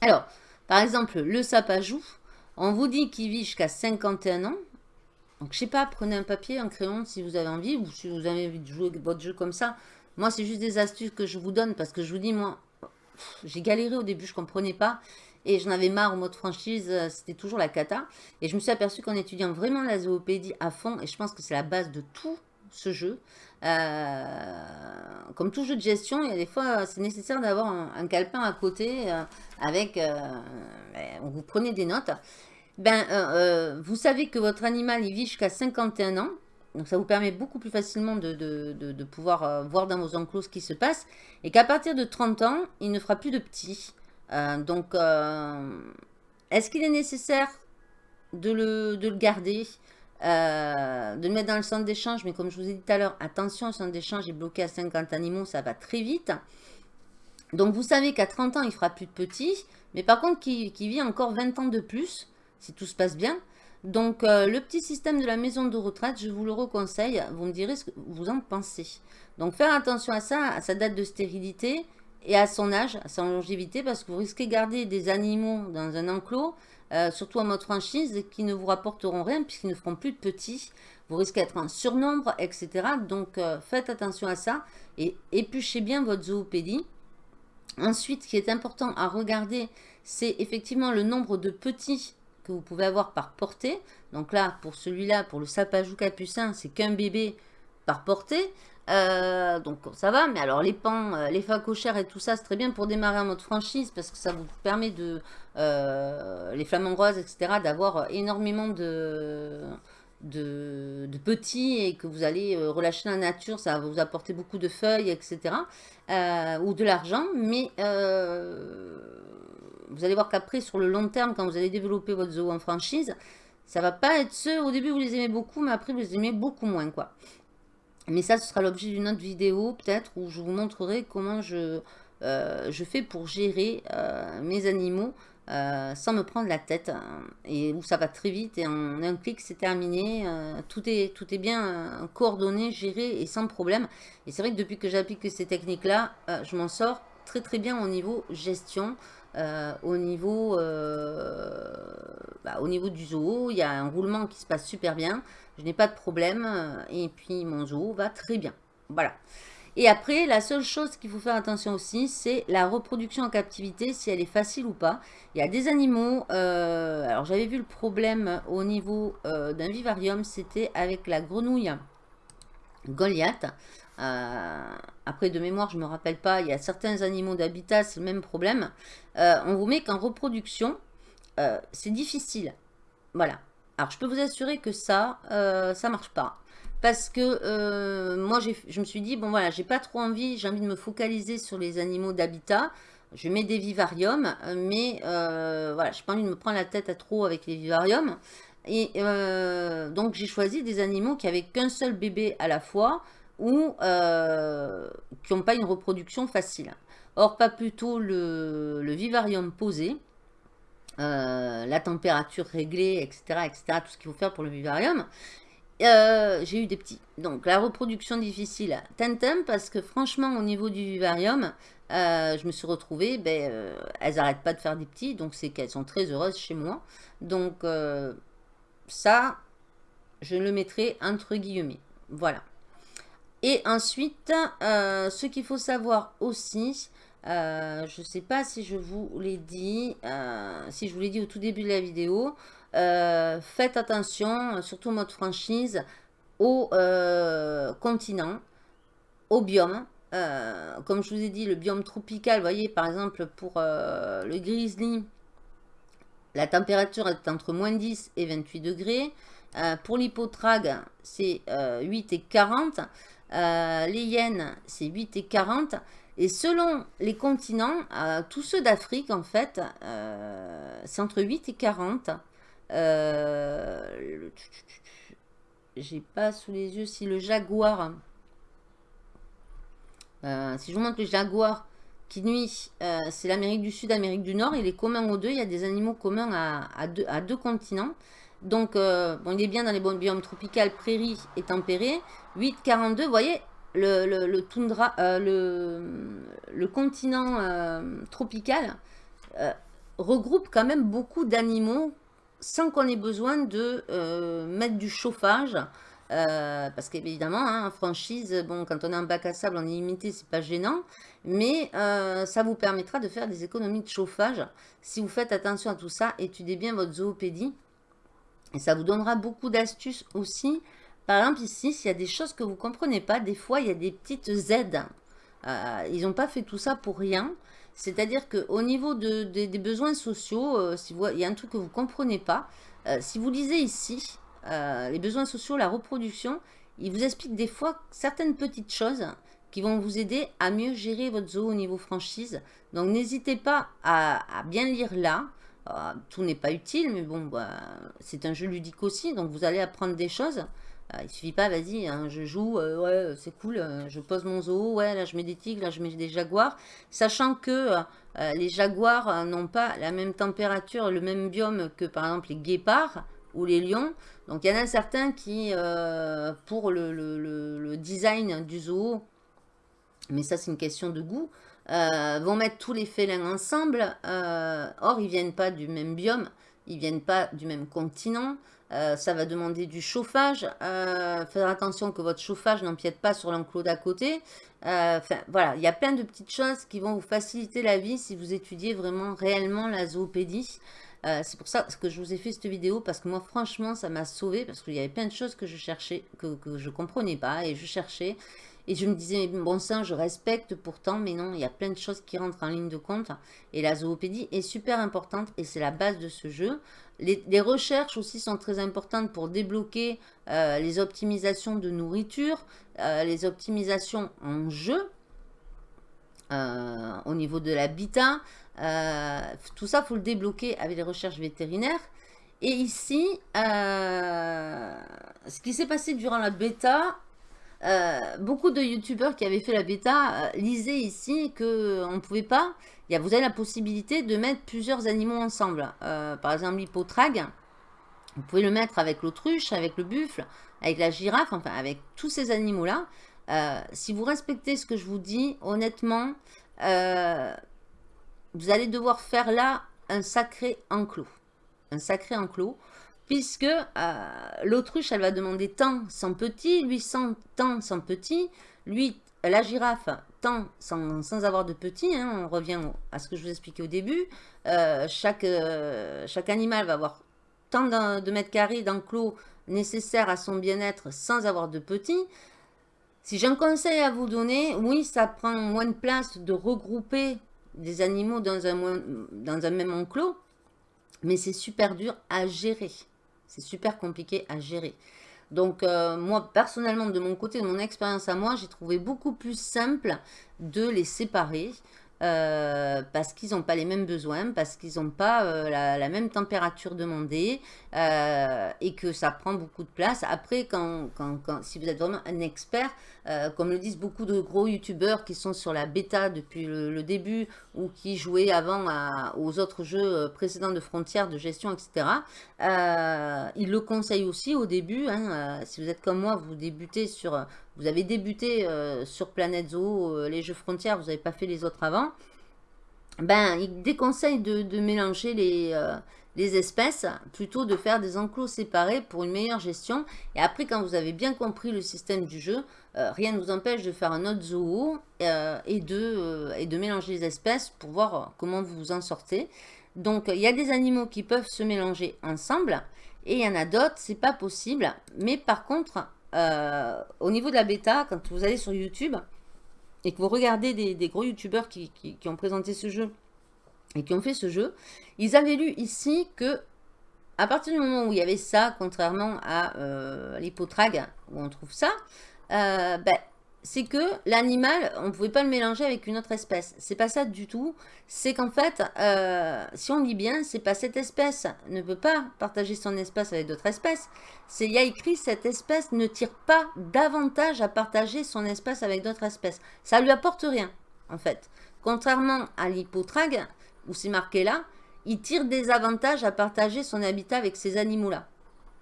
Alors, par exemple, le sapajou, on vous dit qu'il vit jusqu'à 51 ans. Donc, je sais pas, prenez un papier, un crayon si vous avez envie, ou si vous avez envie de jouer votre jeu comme ça. Moi, c'est juste des astuces que je vous donne, parce que je vous dis, moi, j'ai galéré au début, je comprenais pas. Et j'en avais marre au mode franchise, euh, c'était toujours la cata. Et je me suis aperçu qu'en étudiant vraiment la zoopédie à fond, et je pense que c'est la base de tout ce jeu, euh, comme tout jeu de gestion, il y a des fois, c'est nécessaire d'avoir un, calepin à côté euh, avec, ben, vous prenez des notes. Ben, vous savez que votre animal, il vit jusqu'à 51 ans. Donc, ça vous permet beaucoup plus facilement de, pouvoir voir dans vos enclos ce qui se passe. Et qu'à partir de 30 ans, il ne fera plus de petits. donc, est-ce qu'il est nécessaire de le, de le garder euh, de le mettre dans le centre d'échange, mais comme je vous ai dit tout à l'heure, attention, le centre d'échange est bloqué à 50 animaux, ça va très vite. Donc vous savez qu'à 30 ans, il fera plus de petits, mais par contre, qui, vit encore 20 ans de plus, si tout se passe bien. Donc euh, le petit système de la maison de retraite, je vous le reconseille, vous me direz ce que vous en pensez. Donc faire attention à ça, à sa date de stérilité et à son âge, à sa longévité, parce que vous risquez de garder des animaux dans un enclos euh, surtout en mode franchise, qui ne vous rapporteront rien puisqu'ils ne feront plus de petits. Vous risquez d'être en surnombre, etc. Donc, euh, faites attention à ça et épluchez bien votre zoopédie. Ensuite, ce qui est important à regarder, c'est effectivement le nombre de petits vous pouvez avoir par portée. Donc là, pour celui-là, pour le sapajou capucin, c'est qu'un bébé par portée. Euh, donc ça va, mais alors les pans, euh, les facochères et tout ça, c'est très bien pour démarrer en mode franchise parce que ça vous permet de, euh, les flamants roses, etc., d'avoir énormément de, de, petits et que vous allez relâcher la nature, ça va vous apporter beaucoup de feuilles, etc., ou de l'argent, mais vous allez voir qu'après, sur le long terme, quand vous allez développer votre zoo en franchise, ça va pas être ceux, au début vous les aimez beaucoup, mais après vous les aimez beaucoup moins, quoi. Mais ça, ce sera l'objet d'une autre vidéo, peut-être, où je vous montrerai comment je, euh, je fais pour gérer euh, mes animaux euh, sans me prendre la tête. Hein, et où ça va très vite, et en un clic, c'est terminé. tout, est, tout est bien coordonné, géré et sans problème. Et c'est vrai que depuis que j'applique ces techniques-là, je m'en sors très très bien au niveau gestion. Au, niveau, bah, au niveau du zoo, il y a un roulement qui se passe super bien. Je n'ai pas de problème. Euh, et puis, mon zoo va très bien. Voilà. Et après, la seule chose qu'il faut faire attention aussi, c'est la reproduction en captivité, si elle est facile ou pas. Il y a des animaux, euh, alors j'avais vu le problème au niveau euh, d'un vivarium, c'était avec la grenouille Goliath. Euh, après, de mémoire, je ne me rappelle pas, il y a certains animaux d'habitat, c'est le même problème. On vous met qu'en reproduction, c'est difficile. Voilà. Alors, je peux vous assurer que ça, ça marche pas parce que euh, moi, je me suis dit, bon voilà, j'ai pas trop envie, j'ai envie de me focaliser sur les animaux d'habitat. Je mets des vivariums, mais euh, voilà, j'ai pas envie de me prendre la tête à trop avec les vivariums. Et euh, donc, j'ai choisi des animaux qui avaient qu'un seul bébé à la fois ou qui n'ont pas une reproduction facile. Or, pas plutôt le, vivarium posé, la température réglée, etc., etc., tout ce qu'il faut faire pour le vivarium. Euh, j'ai eu des petits. Donc, la reproduction difficile, tintin, parce que franchement, au niveau du vivarium, euh, je me suis retrouvée, ben, euh, elles n'arrêtent pas de faire des petits, donc c'est qu'elles sont très heureuses chez moi. Donc, ça, je le mettrai entre guillemets. Voilà. Et ensuite, ce qu'il faut savoir aussi, je ne sais pas si je vous l'ai dit, si je vous au tout début de la vidéo, euh, faites attention, surtout mode franchise, au euh, continent, au biome. Euh, comme je vous ai dit, le biome tropical, voyez, par exemple, pour le grizzly, la température est entre moins 10 et 28 degrés. pour l'hypotrague, c'est 8 et 40. les hyènes, c'est 8 et 40. Et selon les continents, tous ceux d'Afrique, en fait, c'est entre 8 et 40. Euh, j'ai pas sous les yeux si le jaguar... Euh, si je vous montre le jaguar qui nuit, euh, c'est l'Amérique du Sud, Amérique du Nord. Il est commun aux deux. Il y a des animaux communs à, deux, continents. Donc, bon, il est bien dans les biomes tropicales, prairies et tempérés. 8,42, vous voyez, le, toundra, le, le, continent tropical regroupe quand même beaucoup d'animaux sans qu'on ait besoin de euh, mettre du chauffage. Euh, parce qu'évidemment, hein, en franchise, bon, quand on a un bac à sable en illimité, c'est pas gênant. Mais euh, ça vous permettra de faire des économies de chauffage. Si vous faites attention à tout ça, étudiez bien votre zoopédie. Et ça vous donnera beaucoup d'astuces aussi. Par exemple, ici, s'il y a des choses que vous ne comprenez pas, des fois, il y a des petites aides. ils n'ont pas fait tout ça pour rien. C'est-à-dire qu'au niveau des besoins sociaux, euh, il y a un truc que vous ne comprenez pas, euh, si vous lisez ici, euh, les besoins sociaux, la reproduction, il vous explique des fois certaines petites choses qui vont vous aider à mieux gérer votre zoo au niveau franchise. Donc n'hésitez pas à, bien lire là. tout n'est pas utile, mais bon, bah, c'est un jeu ludique aussi, donc vous allez apprendre des choses. Il il suffit pas, vas-y, hein, je joue, euh, ouais, c'est cool, euh, je pose mon zoo, ouais, là je mets des tigres, là je mets des jaguars. Sachant que euh, les jaguars n'ont pas la même température, le même biome que par exemple les guépards ou les lions. Donc il y en a certains qui, pour le, design du zoo, mais ça c'est une question de goût, vont mettre tous les félins ensemble. or, ils viennent pas du même biome, ils viennent pas du même continent. Euh, ça va demander du chauffage. Euh, faire attention que votre chauffage n'empiète pas sur l'enclos d'à côté. Euh, voilà, il y a plein de petites choses qui vont vous faciliter la vie si vous étudiez vraiment réellement la zoopédie. c'est pour ça que je vous ai fait cette vidéo parce que moi franchement ça m'a sauvé parce qu'il y avait plein de choses que je cherchais, que, que je comprenais pas et je cherchais et je me disais, bon sang, je respecte pourtant, mais non, il y a plein de choses qui rentrent en ligne de compte. Et la zoopédie est super importante et c'est la base de ce jeu. Les, recherches aussi sont très importantes pour débloquer euh, les optimisations de nourriture, euh, les optimisations en jeu, euh, au niveau de l'habitat. tout ça, il faut le débloquer avec les recherches vétérinaires. Et ici, ce qui s'est passé durant la bêta, beaucoup de youtubeurs qui avaient fait la bêta lisaient ici qu'on ne pouvait pas vous avez la possibilité de mettre plusieurs animaux ensemble. Euh, par exemple, l'hypotrague, vous pouvez le mettre avec l'autruche, avec le buffle, avec la girafe, enfin avec tous ces animaux-là. Euh, si vous respectez ce que je vous dis, honnêtement, euh, vous allez devoir faire là un sacré enclos. Un sacré enclos. Puisque l'autruche, elle va demander tant sans petit, lui sans tant sans petit, lui la girafe tend sans, avoir de petits, hein, on revient à ce que je vous expliquais au début, euh, chaque, euh, chaque animal va avoir tant de mètres carrés d'enclos nécessaires à son bien-être sans avoir de petits. Si j'ai un conseil à vous donner, oui, ça prend moins de place de regrouper des animaux dans un, dans un même enclos, mais c'est super dur à gérer. C'est super compliqué à gérer. Donc, euh, moi, personnellement, de mon côté, de mon expérience à moi, j'ai trouvé beaucoup plus simple de les séparer. Euh, parce qu'ils n'ont pas les mêmes besoins, parce qu'ils n'ont pas euh, la, même température demandée et que ça prend beaucoup de place. Après, quand, si vous êtes vraiment un expert, comme le disent beaucoup de gros youtubeurs qui sont sur la bêta depuis le, début ou qui jouaient avant aux autres jeux précédents de frontières, de gestion, etc., ils le conseillent aussi au début. Hein, si vous êtes comme moi, vous débutez sur vous avez débuté euh, sur Planète Zoo, euh, les jeux frontières, vous n'avez pas fait les autres avant, ben, il déconseille de, mélanger les, euh, les, espèces, plutôt de faire des enclos séparés pour une meilleure gestion. Et après, quand vous avez bien compris le système du jeu, rien ne vous empêche de faire un autre zoo et, de, et de mélanger les espèces pour voir comment vous vous en sortez. Donc, il y a des animaux qui peuvent se mélanger ensemble et il y en a d'autres, c'est pas possible. Mais par contre, euh, au niveau de la bêta, quand vous allez sur YouTube et que vous regardez des, gros YouTubeurs qui, ont présenté ce jeu et qui ont fait ce jeu, ils avaient lu ici que à partir du moment où il y avait ça, contrairement à euh, où on trouve ça, euh, ben, c'est que l'animal, on ne pouvait pas le mélanger avec une autre espèce. C'est pas ça du tout. C'est qu'en fait, euh, si on lit bien, c'est pas cette espèce ne peut pas partager son espace avec d'autres espèces. C'est il y a écrit cette espèce ne tire pas davantage à partager son espace avec d'autres espèces. Ça lui apporte rien, en fait. Contrairement à l'hypotrag, où c'est marqué là, il tire des avantages à partager son habitat avec ces animaux-là.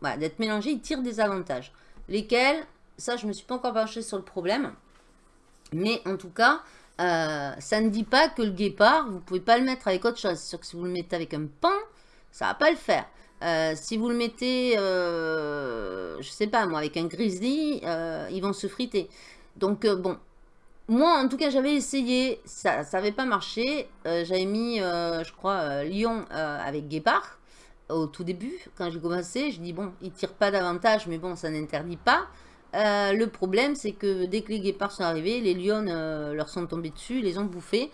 Voilà, d'être mélangé, il tire des avantages. Lesquels? Ça, je ne me suis pas encore penchée sur le problème. Mais en tout cas, euh, ça ne dit pas que le guépard, vous ne pouvez pas le mettre avec autre chose. C'est sûr que si vous le mettez avec un pain, ça ne va pas le faire. Euh, si vous le mettez, euh, je sais pas moi, avec un grizzly, ils vont se friter. Donc bon, moi en tout cas j'avais essayé, ça n'avait pas marché. j'avais mis, je crois, lion avec guépard au tout début, quand j'ai commencé. Je dis bon, il tire pas davantage, mais bon, ça n'interdit pas. Euh, le problème, c'est que dès que les guépards sont arrivés, les lions euh, leur sont tombés dessus, les ont bouffés.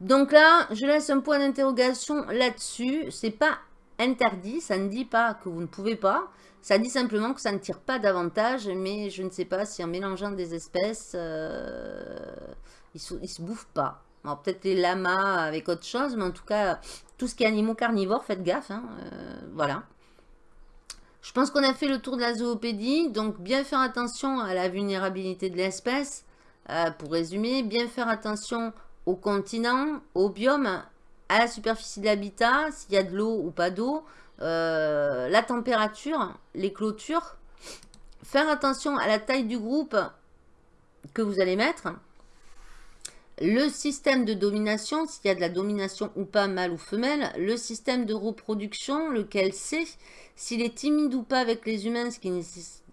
Donc là, je laisse un point d'interrogation là-dessus. C'est pas interdit, ça ne dit pas que vous ne pouvez pas. Ça dit simplement que ça ne tire pas davantage, mais je ne sais pas si en mélangeant des espèces, euh, ils, se, se bouffent pas. Peut-être les lamas avec autre chose, mais en tout cas, tout ce qui est animaux carnivores, faites gaffe. Hein, voilà. Je pense qu'on a fait le tour de la zoopédie, donc bien faire attention à la vulnérabilité de l'espèce. Euh, pour résumer, bien faire attention au continent, au biome, à la superficie de l'habitat, s'il y a de l'eau ou pas d'eau, euh, la température, les clôtures. Faire attention à la taille du groupe que vous allez mettre. Le système de domination, s'il y a de la domination ou pas, mâle ou femelle. Le système de reproduction, lequel c'est s'il est timide ou pas avec les humains, ce qui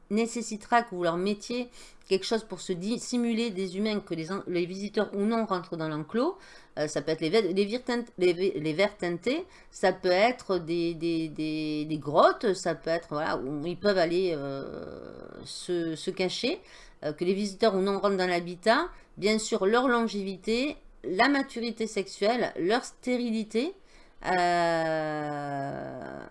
nécessitera que vous leur mettiez quelque chose pour se simuler des humains que les, visiteurs ou non rentrent dans l'enclos. Euh, ça peut être les, les, verres teintés, ça peut être des, grottes, ça peut être voilà, où ils peuvent aller euh, se, cacher, que les visiteurs ou non rentrent dans l'habitat. Bien sûr, leur longévité, la maturité sexuelle, leur stérilité. Euh,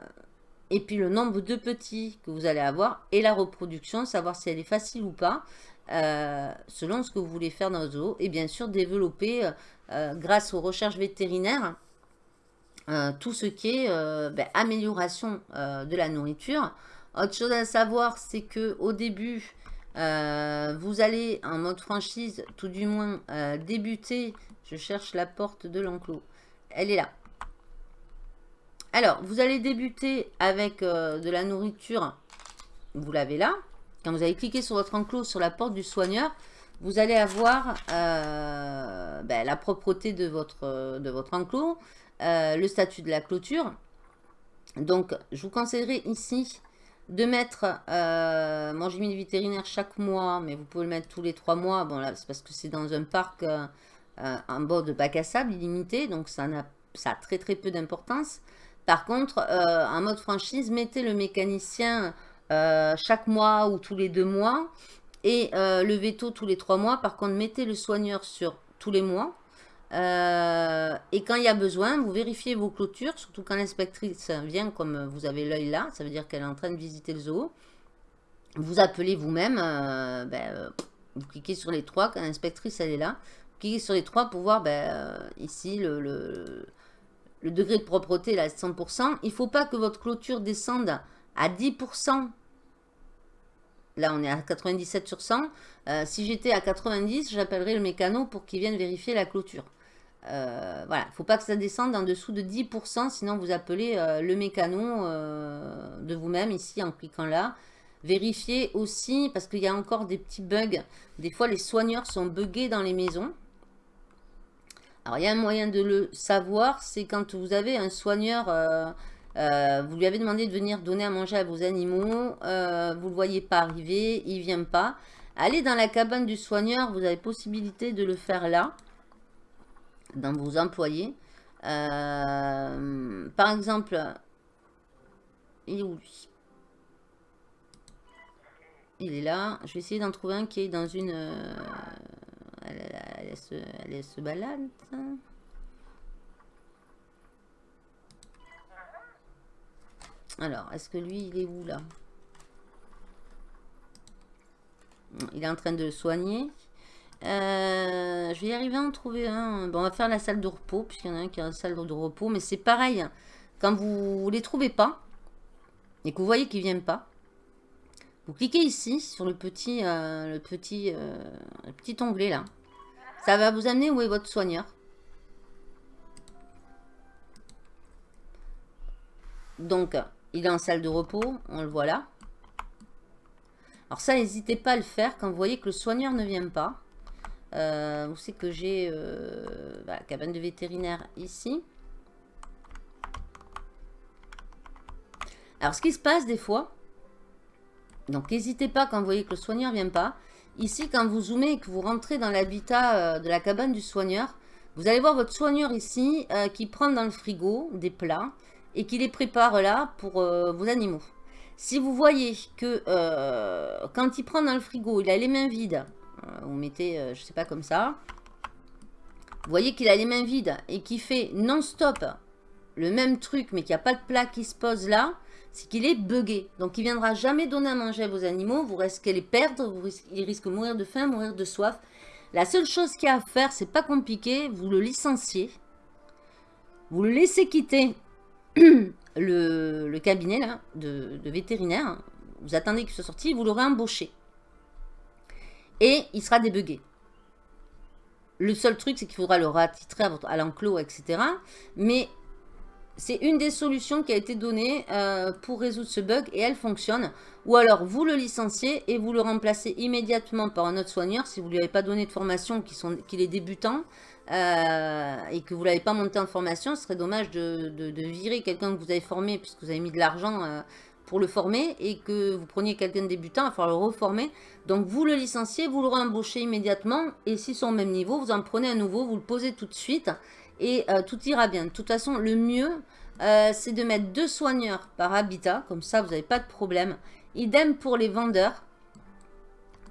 et puis le nombre de petits que vous allez avoir et la reproduction, savoir si elle est facile ou pas, euh, selon ce que vous voulez faire dans vos zoo. Et bien sûr, développer, euh, euh, grâce aux recherches vétérinaires, tout ce qui est ben, amélioration de la nourriture. Autre chose à savoir, c'est que au début, vous allez en mode franchise, tout du moins débuter. Je cherche la porte de l'enclos. Elle est là. Alors, vous allez débuter avec euh, de la nourriture. Vous l'avez là. Quand vous allez cliquer sur votre enclos, sur la porte du soigneur, vous allez avoir euh, ben, la propreté de votre, de votre enclos, euh, le statut de la clôture. Donc, je vous conseillerais ici de mettre, euh, mis le vétérinaire chaque mois, mais vous pouvez le mettre tous les trois mois. Bon là, c'est parce que c'est dans un parc euh, euh, en bord de bac à sable illimité, donc ça, a, ça a très très peu d'importance. Par contre, en mode franchise, mettez le mécanicien chaque mois ou tous les deux mois et le veto tous les trois mois. Par contre, mettez le soigneur sur tous les mois. Et quand il y a besoin, vous vérifiez vos clôtures, surtout quand l'inspectrice vient, comme vous avez l'œil là, ça veut dire qu'elle est en train de visiter le zoo. Vous appelez vous-même, ben, vous cliquez sur les trois, quand l'inspectrice elle est là, vous cliquez sur les trois pour voir ben, ici le, degré de propreté là, 100%. Il ne faut pas que votre clôture descende à 10% Là, on est à 97 sur 100. Euh, si j'étais à 90, j'appellerais le mécano pour qu'il vienne vérifier la clôture. Euh, voilà, faut pas que ça descende en dessous de 10%, sinon vous appelez euh, le mécano de vous-même ici en cliquant là. Vérifiez aussi, parce qu'il y a encore des petits bugs. Des fois, les soigneurs sont buggés dans les maisons. Alors, il y a un moyen de le savoir, c'est quand vous avez un soigneur euh, vous lui avez demandé de venir donner à manger à vos animaux. Euh, vous ne le voyez pas arriver. Il ne vient pas. Allez dans la cabane du soigneur. Vous avez possibilité de le faire là. Dans vos employés. Euh, par exemple, il est où lui? Il est là. Je vais essayer d'en trouver un qui est dans une... elle, se, elle se balade. Alors, est-ce que lui, il est où là? Il est en train de le soigner. Euh, je vais y arriver à en trouver un. Bon, on va faire la salle de repos, puisqu'il y en a un qui a une salle de repos. Mais c'est pareil, quand vous ne les trouvez pas, et que vous voyez qu'ils ne viennent pas, vous cliquez ici, sur le petit, euh, euh, le petit onglet là. Ça va vous amener où est votre soigneur. Donc, il est en salle de repos, on le voit là. Alors ça, n'hésitez pas à le faire quand vous voyez que le soigneur ne vient pas. Euh, savez que j'ai euh, bah, cabane de vétérinaire ici. Alors ce qui se passe des fois, donc n'hésitez pas quand vous voyez que le soigneur ne vient pas. Ici, quand vous zoomez et que vous rentrez dans l'habitat euh, de la cabane du soigneur, vous allez voir votre soigneur ici qui prend dans le frigo des plats et qui les prépare là pour euh, vos animaux. Si vous voyez que euh, quand il prend dans le frigo, il a les mains vides, euh, vous mettez, je sais pas, comme ça, vous voyez qu'il a les mains vides et qu'il fait non-stop le même truc, mais qu'il n'y a pas de plat qui se pose là, c'est qu'il est buggé. Donc, il viendra jamais donner à manger à vos animaux. Vous risquez les perdre. Vous risquez, il risque de mourir de faim, mourir de soif. La seule chose qu'il y a à faire, c'est pas compliqué. Vous le licenciez. Vous le laissez quitter le, cabinet là, de, vétérinaire, vous attendez qu'il soit sorti, vous l'aurez embauché. Et il sera débugué. Le seul truc, c'est qu'il faudra le ratitrer à, l'enclos, etc. Mais c'est une des solutions qui a été donnée euh, pour résoudre ce bug et elle fonctionne. Ou alors, vous le licenciez et vous le remplacez immédiatement par un autre soigneur si vous ne lui avez pas donné de formation, qu'il est débutant. Euh, et que vous ne l'avez pas monté en formation, ce serait dommage de, virer quelqu'un que vous avez formé puisque vous avez mis de l'argent euh, pour le former et que vous preniez quelqu'un de débutant, il va le reformer. Donc vous le licenciez, vous le réembauchez immédiatement et s'ils sont au même niveau, vous en prenez un nouveau, vous le posez tout de suite et euh, tout ira bien. De toute façon, le mieux, c'est de mettre deux soigneurs par habitat, comme ça vous n'avez pas de problème. Idem pour les vendeurs.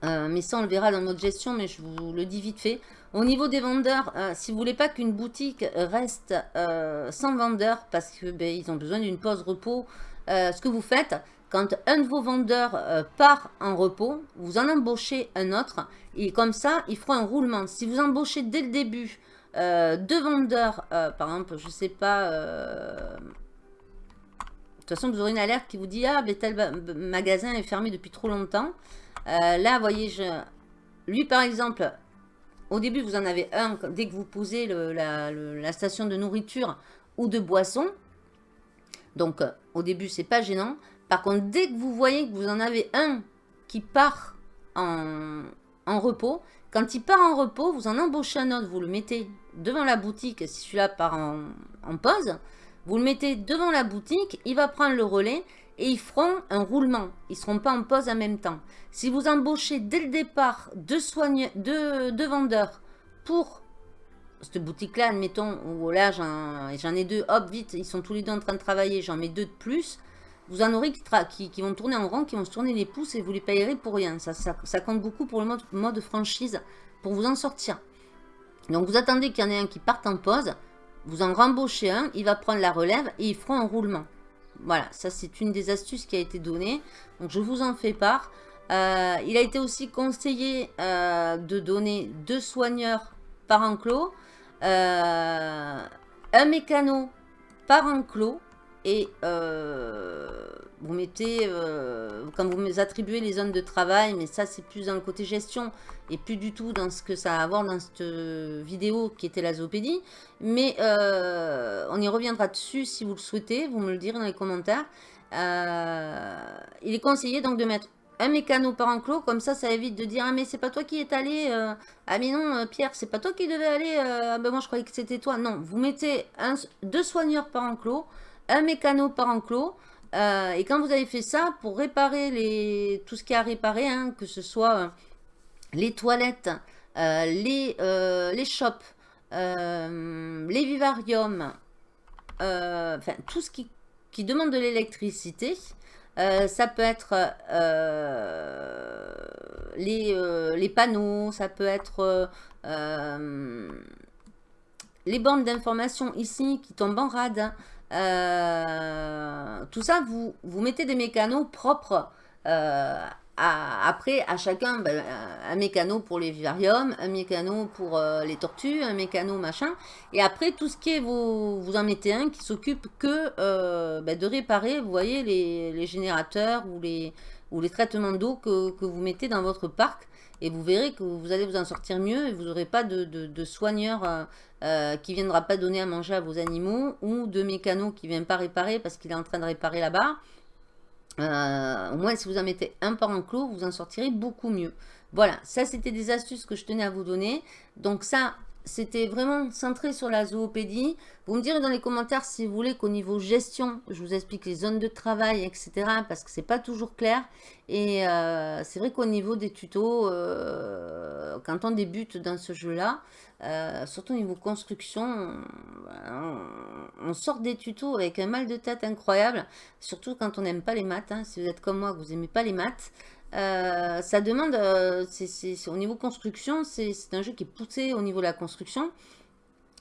mais ça, on le verra dans notre gestion, mais je vous le dis vite fait. Au niveau des vendeurs, euh, si vous voulez pas qu'une boutique reste euh, sans vendeur parce qu'ils ben, ont besoin d'une pause repos, euh, ce que vous faites, quand un de vos vendeurs part en repos, vous en embauchez un autre et comme ça, il fera un roulement. Si vous embauchez dès le début deux vendeurs, par exemple, je sais pas... de toute façon, vous aurez une alerte qui vous dit « Ah, ben, tel magasin est fermé depuis trop longtemps. Là, vous voyez, je... lui, par exemple, au début, vous en avez un dès que vous posez la, station de nourriture ou de boisson. Donc, euh, au début, c'est pas gênant. Par contre, dès que vous voyez que vous en avez un qui part en, repos, quand il part en repos, vous en embauchez un autre, vous le mettez devant la boutique, si celui-là part en, pause, vous le mettez devant la boutique, il va prendre le relais, et ils feront un roulement. Ils ne seront pas en pause en même temps. Si vous embauchez dès le départ deux, deux, vendeurs pour cette boutique-là, admettons, où là j'en ai deux, hop, vite, ils sont tous les deux en train de travailler, j'en mets deux de plus, vous en aurez qui, vont tourner en rang, qui vont se tourner les pouces et vous les payerez pour rien. Ça, compte beaucoup pour le mode, mode franchise, pour vous en sortir. Donc vous attendez qu'il y en ait un qui parte en pause, vous en rembauchez un, il va prendre la relève et ils feront un roulement. Voilà, ça c'est une des astuces qui a été donnée. Donc je vous en fais part. Euh, il a été aussi conseillé euh, de donner deux soigneurs par enclos, euh, un mécano par enclos et vous mettez, euh, quand vous attribuez les zones de travail, mais ça c'est plus dans le côté gestion et plus du tout dans ce que ça a à voir dans cette vidéo qui était la zoopédie. Mais euh, on y reviendra dessus si vous le souhaitez, vous me le direz dans les commentaires. Euh, il est conseillé donc de mettre un mécano par enclos, comme ça ça évite de dire « Ah mais c'est pas toi qui est allé, ah mais non Pierre, c'est pas toi qui devais aller, ah ben moi je croyais que c'était toi. » Non, vous mettez un, deux soigneurs par enclos, un mécano par enclos, euh, et quand vous avez fait ça, pour réparer tout ce qui a à réparer, hein, que ce soit euh, les toilettes, euh, les, les shops, les vivariums, enfin tout ce qui demande de l'électricité, ça peut être les, les, panneaux, ça peut être les bandes d'information ici qui tombent en rade, euh, tout ça, vous, vous mettez des mécanos propres. Euh, après, à chacun, ben, un mécano pour les vivariums, un mécano pour euh, les tortues, un mécano machin. Et après, tout ce qui est, vous, vous en mettez un qui s'occupe que ben, de réparer, vous voyez, les, générateurs ou les, ou les traitements d'eau que, vous mettez dans votre parc. Et vous verrez que vous allez vous en sortir mieux et vous n'aurez pas de, de, soigneur euh, qui viendra pas donner à manger à vos animaux ou de mécano qui ne vient pas réparer parce qu'il est en train de réparer là-bas. Euh, au moins, si vous en mettez un par enclos, vous en sortirez beaucoup mieux. Voilà, ça c'était des astuces que je tenais à vous donner. Donc ça, c'était vraiment centré sur la zoopédie. Vous me direz dans les commentaires si vous voulez qu'au niveau gestion, je vous explique les zones de travail, etc. Parce que c'est pas toujours clair. Et euh, c'est vrai qu'au niveau des tutos, euh, quand on débute dans ce jeu-là, euh, surtout au niveau construction, on, sort des tutos avec un mal de tête incroyable. Surtout quand on n'aime pas les maths. Hein. Si vous êtes comme moi, vous n'aimez pas les maths. Euh, ça demande, euh, au niveau construction, c'est un jeu qui est poussé au niveau de la construction.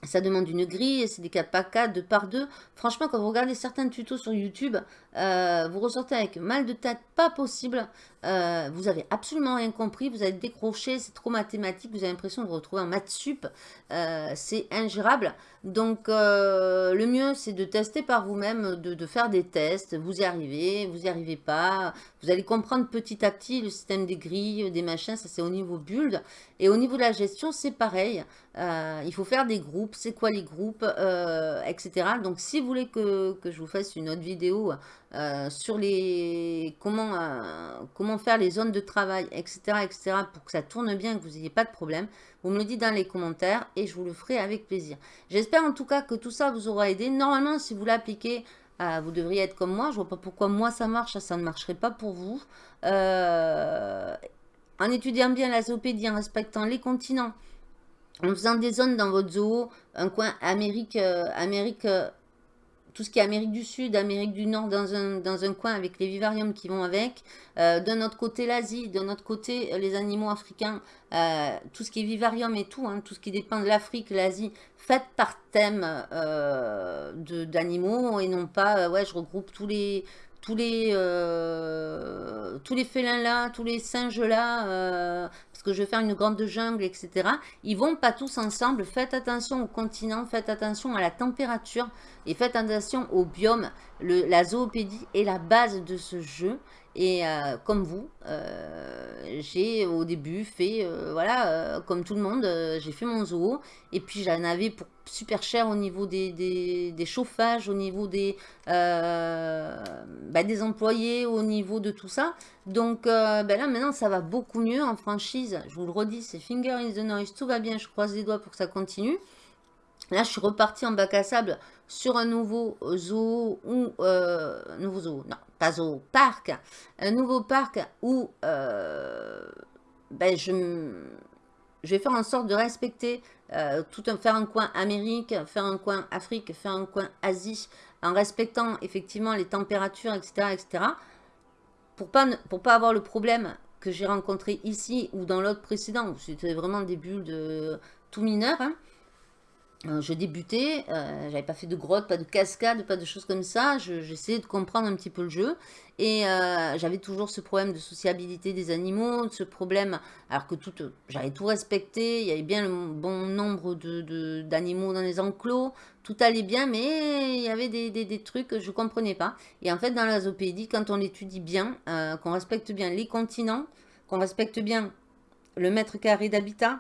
Ça demande une grille, c'est des 4 par 4, 2 par 2. Franchement, quand vous regardez certains tutos sur YouTube, euh, vous ressortez avec mal de tête, pas possible. Euh, vous avez absolument rien compris, vous avez décroché, c'est trop mathématique, vous avez l'impression de vous retrouver en maths sup. Euh, c'est ingérable. Donc, le mieux, c'est de tester par vous-même, de, faire des tests. Vous y arrivez, vous y arrivez pas. Vous allez comprendre petit à petit le système des grilles, des machins, ça c'est au niveau build. Et au niveau de la gestion, c'est pareil. il faut faire des groupes, c'est quoi les groupes, etc. Donc, si vous voulez que je vous fasse une autre vidéo euh, sur les comment, euh, comment faire les zones de travail, etc., etc., pour que ça tourne bien, que vous n'ayez pas de problème. Vous me le dites dans les commentaires et je vous le ferai avec plaisir. J'espère en tout cas que tout ça vous aura aidé. Normalement, si vous l'appliquez, euh, vous devriez être comme moi. Je vois pas pourquoi moi ça marche, ça ne marcherait pas pour vous. en étudiant bien la zoopédie, en respectant les continents, en faisant des zones dans votre zoo, un coin Amérique, Amérique tout ce qui est Amérique du Sud, Amérique du Nord dans un, coin avec les vivariums qui vont avec. Euh, d'un autre côté l'Asie, d'un autre côté les animaux africains, euh, tout ce qui est vivarium et tout, hein, tout ce qui dépend de l'Afrique, l'Asie, faites par thème euh, d'animaux et non pas, ouais, je regroupe tous les, tous les, tous les félins là, tous les singes là, parce que je vais faire une grande jungle, etc. Ils vont pas tous ensemble. Faites attention au continent, faites attention à la température et faites attention au biome. La zoopédie est la base de ce jeu. Et euh, comme vous, euh, j'ai au début fait, euh, voilà, comme tout le monde, j'ai fait mon zoo. Et puis j'en avais pour super cher au niveau des, chauffages, au niveau des, bah, des employés, au niveau de tout ça. Donc bah, là maintenant ça va beaucoup mieux en franchise. Je vous le redis, c'est finger in the noise, tout va bien, je croise les doigts pour que ça continue. Là, je suis reparti en bac à sable sur un nouveau zoo ou... nouveau zoo, non, pas au parc, un nouveau parc où euh, ben, je, vais faire en sorte de respecter euh, tout un, faire un coin Amérique, faire un coin Afrique, faire un coin Asie, en respectant effectivement les températures, etc., etc., pour pas, pour pas avoir le problème que j'ai rencontré ici ou dans l'autre précédent, où c'était vraiment des bulles de tout mineur, hein, je débutais, euh, j'avais pas fait de grotte, pas de cascade, pas de choses comme ça. J'essayais de comprendre un petit peu le jeu. Et euh, j'avais toujours ce problème de sociabilité des animaux, ce problème, alors que tout, j'avais tout respecté, il y avait bien le bon nombre d'animaux de, dans les enclos, tout allait bien, mais il y avait des, des, trucs que je comprenais pas. Et en fait, dans la zoopédie, quand on l'étudie bien, qu'on respecte bien les continents, qu'on respecte bien le mètre carré d'habitat,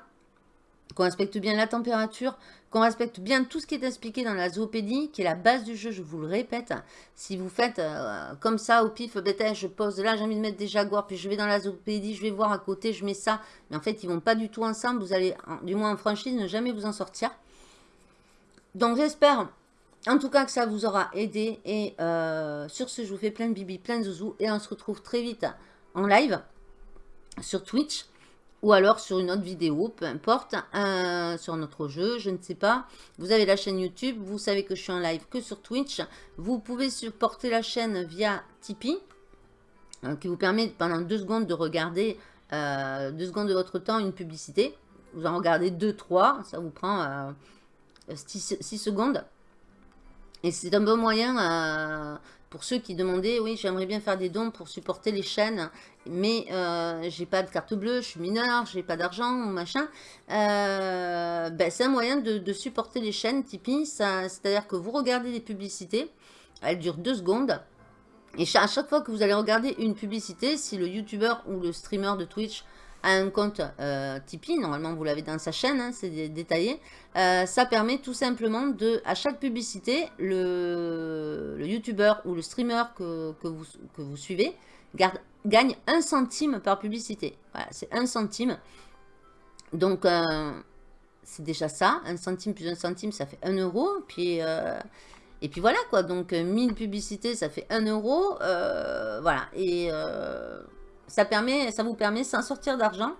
qu'on respecte bien la température, qu'on respecte bien tout ce qui est expliqué dans la zoopédie, qui est la base du jeu, je vous le répète. Si vous faites euh, comme ça au pif, peut-être je pose là, j'ai envie de mettre des jaguars, puis je vais dans la zoopédie, je vais voir à côté, je mets ça. Mais en fait, ils vont pas du tout ensemble, vous allez, du moins en franchise, ne jamais vous en sortir. Donc j'espère en tout cas que ça vous aura aidé. Et euh, sur ce, je vous fais plein de bibi, plein de zouzou. Et on se retrouve très vite en live sur Twitch ou alors sur une autre vidéo, peu importe, euh, sur notre jeu, je ne sais pas. Vous avez la chaîne YouTube, vous savez que je suis en live que sur Twitch. Vous pouvez supporter la chaîne via Tipeee, euh, qui vous permet pendant deux secondes de regarder, euh, deux secondes de votre temps, une publicité. Vous en regardez deux, trois, ça vous prend 6 secondes. Et c'est un bon moyen pour ceux qui demandaient, oui, j'aimerais bien faire des dons pour supporter les chaînes, mais euh, j'ai pas de carte bleue, je suis mineur, j'ai pas d'argent, machin. Euh, ben, c'est un moyen de, supporter les chaînes Tipeee. C'est-à-dire que vous regardez des publicités, elles durent deux secondes. Et à chaque fois que vous allez regarder une publicité, si le youtubeur ou le streamer de Twitch un compte euh, Tipeee, normalement vous l'avez dans sa chaîne, hein, c'est détaillé, euh, ça permet tout simplement de, à chaque publicité, le, le youtubeur ou le streamer que, vous, que vous suivez gagne un centime par publicité. Voilà, c'est un centime. Donc, euh, c'est déjà ça. Un centime plus un centime, ça fait un euro. Puis, et puis voilà quoi. Donc, 1000 publicités, ça fait un euro. voilà. Et ça, vous permet, sans sortir d'argent,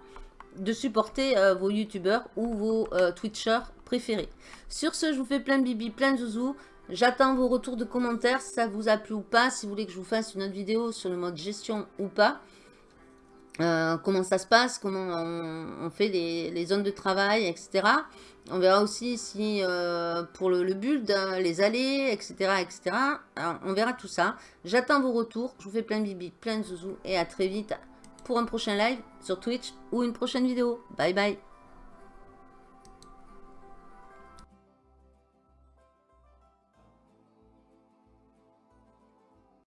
de supporter euh, vos youtubeurs ou vos euh, twitchers préférés. Sur ce, je vous fais plein de bibi, plein de zouzou. J'attends vos retours de commentaires si ça vous a plu ou pas, si vous voulez que je vous fasse une autre vidéo sur le mode gestion ou pas. Euh, comment ça se passe, comment on, fait les, zones de travail, etc. On verra aussi si pour le, build, les allées, etc. etc. on verra tout ça. J'attends vos retours. Je vous fais plein de bibi, plein de zouzou. Et à très vite pour un prochain live sur Twitch ou une prochaine vidéo. Bye bye